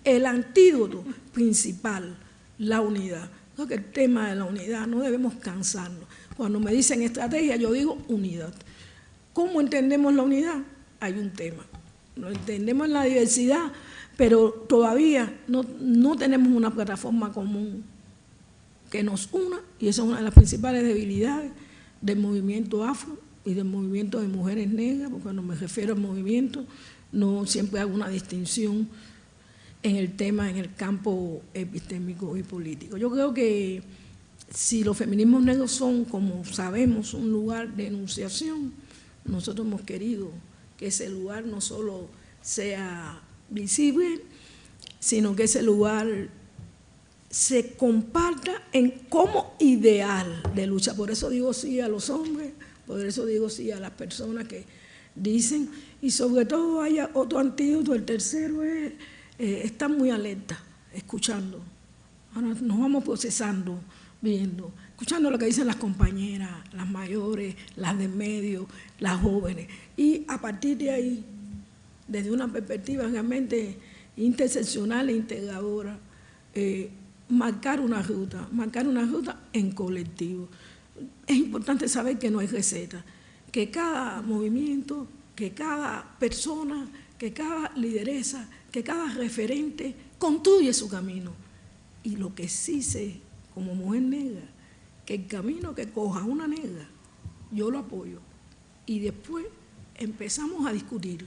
El antídoto principal, la unidad. que el tema de la unidad no debemos cansarnos. Cuando me dicen estrategia, yo digo unidad. ¿Cómo entendemos la unidad? Hay un tema. Lo entendemos en la diversidad, pero todavía no, no tenemos una plataforma común que nos una, y esa es una de las principales debilidades del movimiento afro y del movimiento de mujeres negras, porque cuando me refiero al movimiento, no siempre hago una distinción en el tema, en el campo epistémico y político. Yo creo que si los feminismos negros son, como sabemos, un lugar de enunciación, nosotros hemos querido que ese lugar no solo sea visible, sino que ese lugar se comparta en como ideal de lucha. Por eso digo sí a los hombres, por eso digo sí a las personas que dicen, y sobre todo haya otro antídoto, el tercero es eh, estar muy alerta, escuchando. Nos vamos procesando, viendo, escuchando lo que dicen las compañeras, las mayores, las de medio, las jóvenes. Y a partir de ahí, desde una perspectiva realmente interseccional e integradora, eh, marcar una ruta, marcar una ruta en colectivo. Es importante saber que no hay receta, que cada movimiento, que cada persona, que cada lideresa, que cada referente construye su camino. Y lo que sí sé como mujer negra, que el camino que coja una negra, yo lo apoyo. Y después empezamos a discutir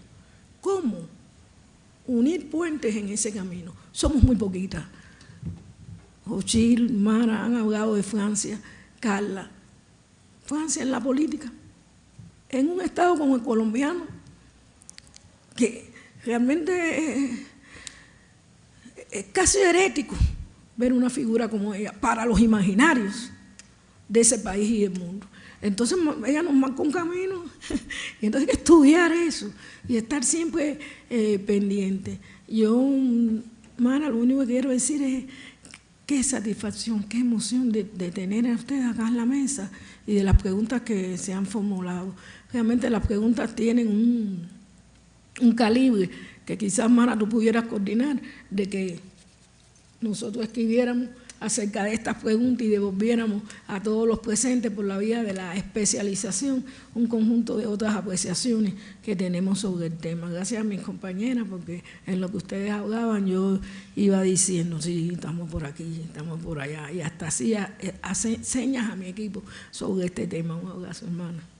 cómo unir puentes en ese camino. Somos muy poquitas. Jochil, Mara han hablado de Francia, Carla. Francia en la política, en un estado como el colombiano, que realmente es, casi herético ver una figura como ella para los imaginarios de ese país y del mundo. Entonces ella nos marcó un camino y entonces hay que estudiar eso y estar siempre eh, pendiente. Yo, Mara, lo único que quiero decir es qué satisfacción, qué emoción de, tener a ustedes acá en la mesa y de las preguntas que se han formulado. Realmente las preguntas tienen un, un calibre que quizás, Mara, tú pudieras coordinar, de que nosotros escribiéramos acerca de estas preguntas y devolviéramos a todos los presentes por la vía de la especialización un conjunto de otras apreciaciones que tenemos sobre el tema. Gracias a mis compañeras, porque en lo que ustedes hablaban yo iba diciendo, sí, estamos por aquí, estamos por allá, y hasta hacía hace señas a mi equipo sobre este tema. Un abrazo, hermana.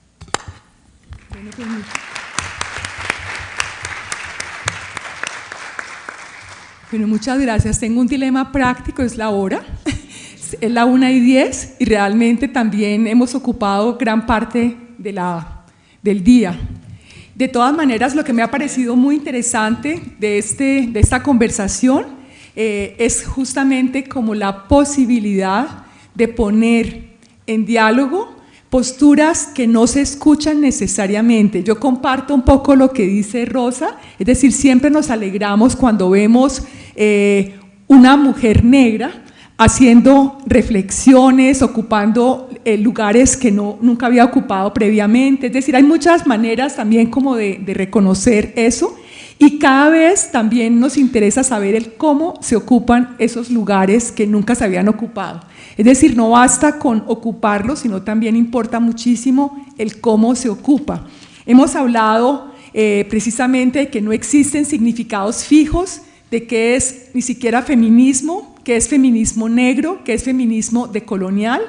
Bueno, muchas gracias. Tengo un dilema práctico, es la hora. Es la una y diez y realmente también hemos ocupado gran parte de la, del día. De todas maneras, lo que me ha parecido muy interesante de, este, de esta conversación eh, es justamente como la posibilidad de poner en diálogo posturas que no se escuchan necesariamente. Yo comparto un poco lo que dice Rosa, es decir, siempre nos alegramos cuando vemos eh, una mujer negra haciendo reflexiones, ocupando eh, lugares que no, nunca había ocupado previamente. Es decir, hay muchas maneras también como de, de reconocer eso y cada vez también nos interesa saber el cómo se ocupan esos lugares que nunca se habían ocupado. Es decir, no basta con ocuparlo, sino también importa muchísimo el cómo se ocupa. Hemos hablado eh, precisamente de que no existen significados fijos de qué es ni siquiera feminismo, qué es feminismo negro, qué es feminismo decolonial,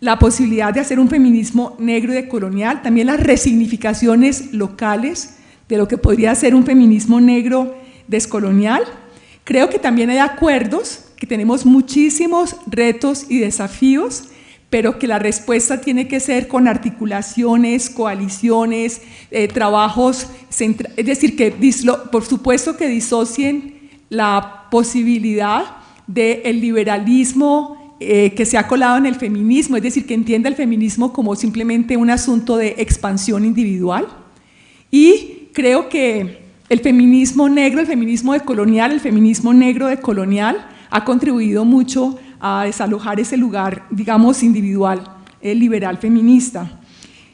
la posibilidad de hacer un feminismo negro y decolonial, también las resignificaciones locales de lo que podría ser un feminismo negro descolonial. Creo que también hay acuerdos que tenemos muchísimos retos y desafíos, pero que la respuesta tiene que ser con articulaciones, coaliciones, eh, trabajos, es decir, que por supuesto que disocien la posibilidad del liberalismo eh, que se ha colado en el feminismo, es decir, que entienda el feminismo como simplemente un asunto de expansión individual. Y creo que el feminismo negro, el feminismo decolonial, el feminismo negro decolonial, ha contribuido mucho a desalojar ese lugar, digamos, individual, el liberal feminista.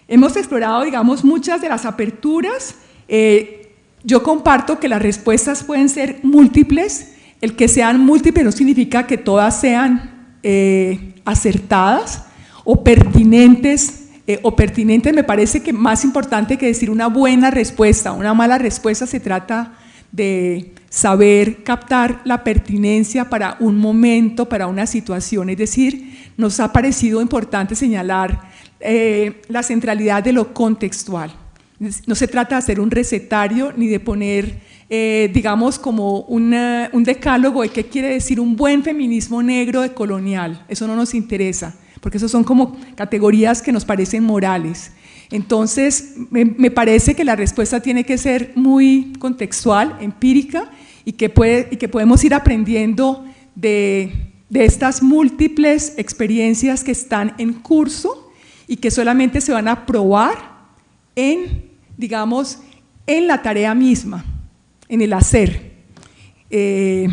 Hemos explorado, digamos, muchas de las aperturas. Eh, yo comparto que las respuestas pueden ser múltiples. El que sean múltiples no significa que todas sean eh, acertadas o pertinentes, eh, o pertinentes me parece que más importante que decir una buena respuesta, una mala respuesta se trata de saber captar la pertinencia para un momento, para una situación, es decir, nos ha parecido importante señalar eh, la centralidad de lo contextual. No se trata de hacer un recetario ni de poner, eh, digamos, como un decálogo de qué quiere decir un buen feminismo negro de colonial. Eso no nos interesa, porque eso son como categorías que nos parecen morales. Entonces, me, parece que la respuesta tiene que ser muy contextual, empírica, y que, puede, y que podemos ir aprendiendo de, estas múltiples experiencias que están en curso y que solamente se van a probar en, digamos, en la tarea misma, en el hacer. Eh,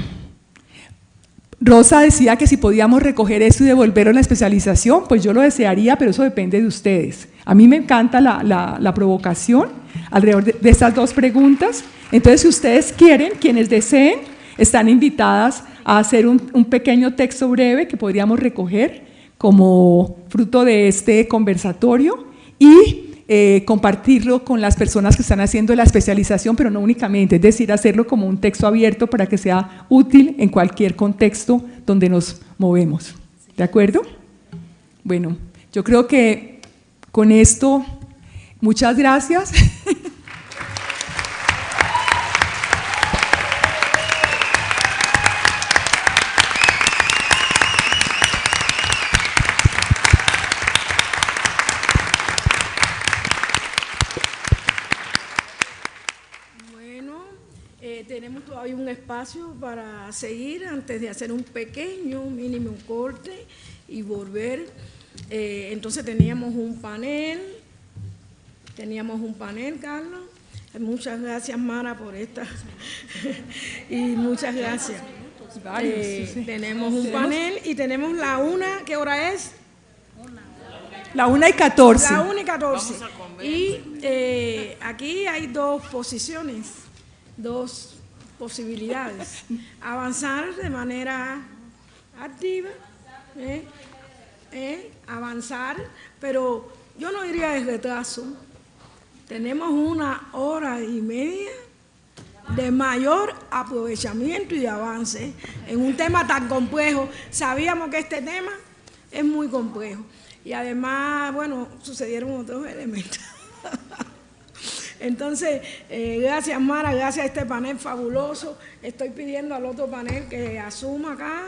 Rosa decía que si podíamos recoger eso y devolverlo a la especialización, pues yo lo desearía, pero eso depende de ustedes. A mí me encanta la, provocación alrededor de, estas dos preguntas. Entonces, si ustedes quieren, quienes deseen, están invitadas a hacer un, pequeño texto breve que podríamos recoger como fruto de este conversatorio y eh, compartirlo con las personas que están haciendo la especialización, pero no únicamente, es decir, hacerlo como un texto abierto para que sea útil en cualquier contexto donde nos movemos. ¿De acuerdo? Bueno, yo creo que con esto, muchas gracias. hay un espacio para seguir antes de hacer un pequeño, mínimo corte y volver. Eh, entonces teníamos un panel, teníamos un panel, Carlos. Muchas gracias, Mara, por esta. y muchas gracias. Eh, tenemos un panel y tenemos la una, ¿qué hora es? La una y catorce. La una y catorce. Y eh, aquí hay dos posiciones, dos posibilidades. Avanzar de manera activa, ¿eh? ¿Eh? avanzar, pero yo no iría de retraso. Tenemos una hora y media de mayor aprovechamiento y avance en un tema tan complejo. Sabíamos que este tema es muy complejo y además, bueno, sucedieron otros elementos. Entonces, eh, gracias Mara, gracias a este panel fabuloso. Estoy pidiendo al otro panel que asuma acá,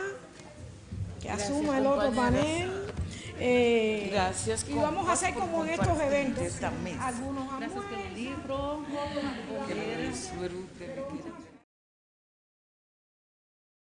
que asuma el otro panel. Eh, gracias. Y vamos a hacer como en estos eventos. Algunos libros,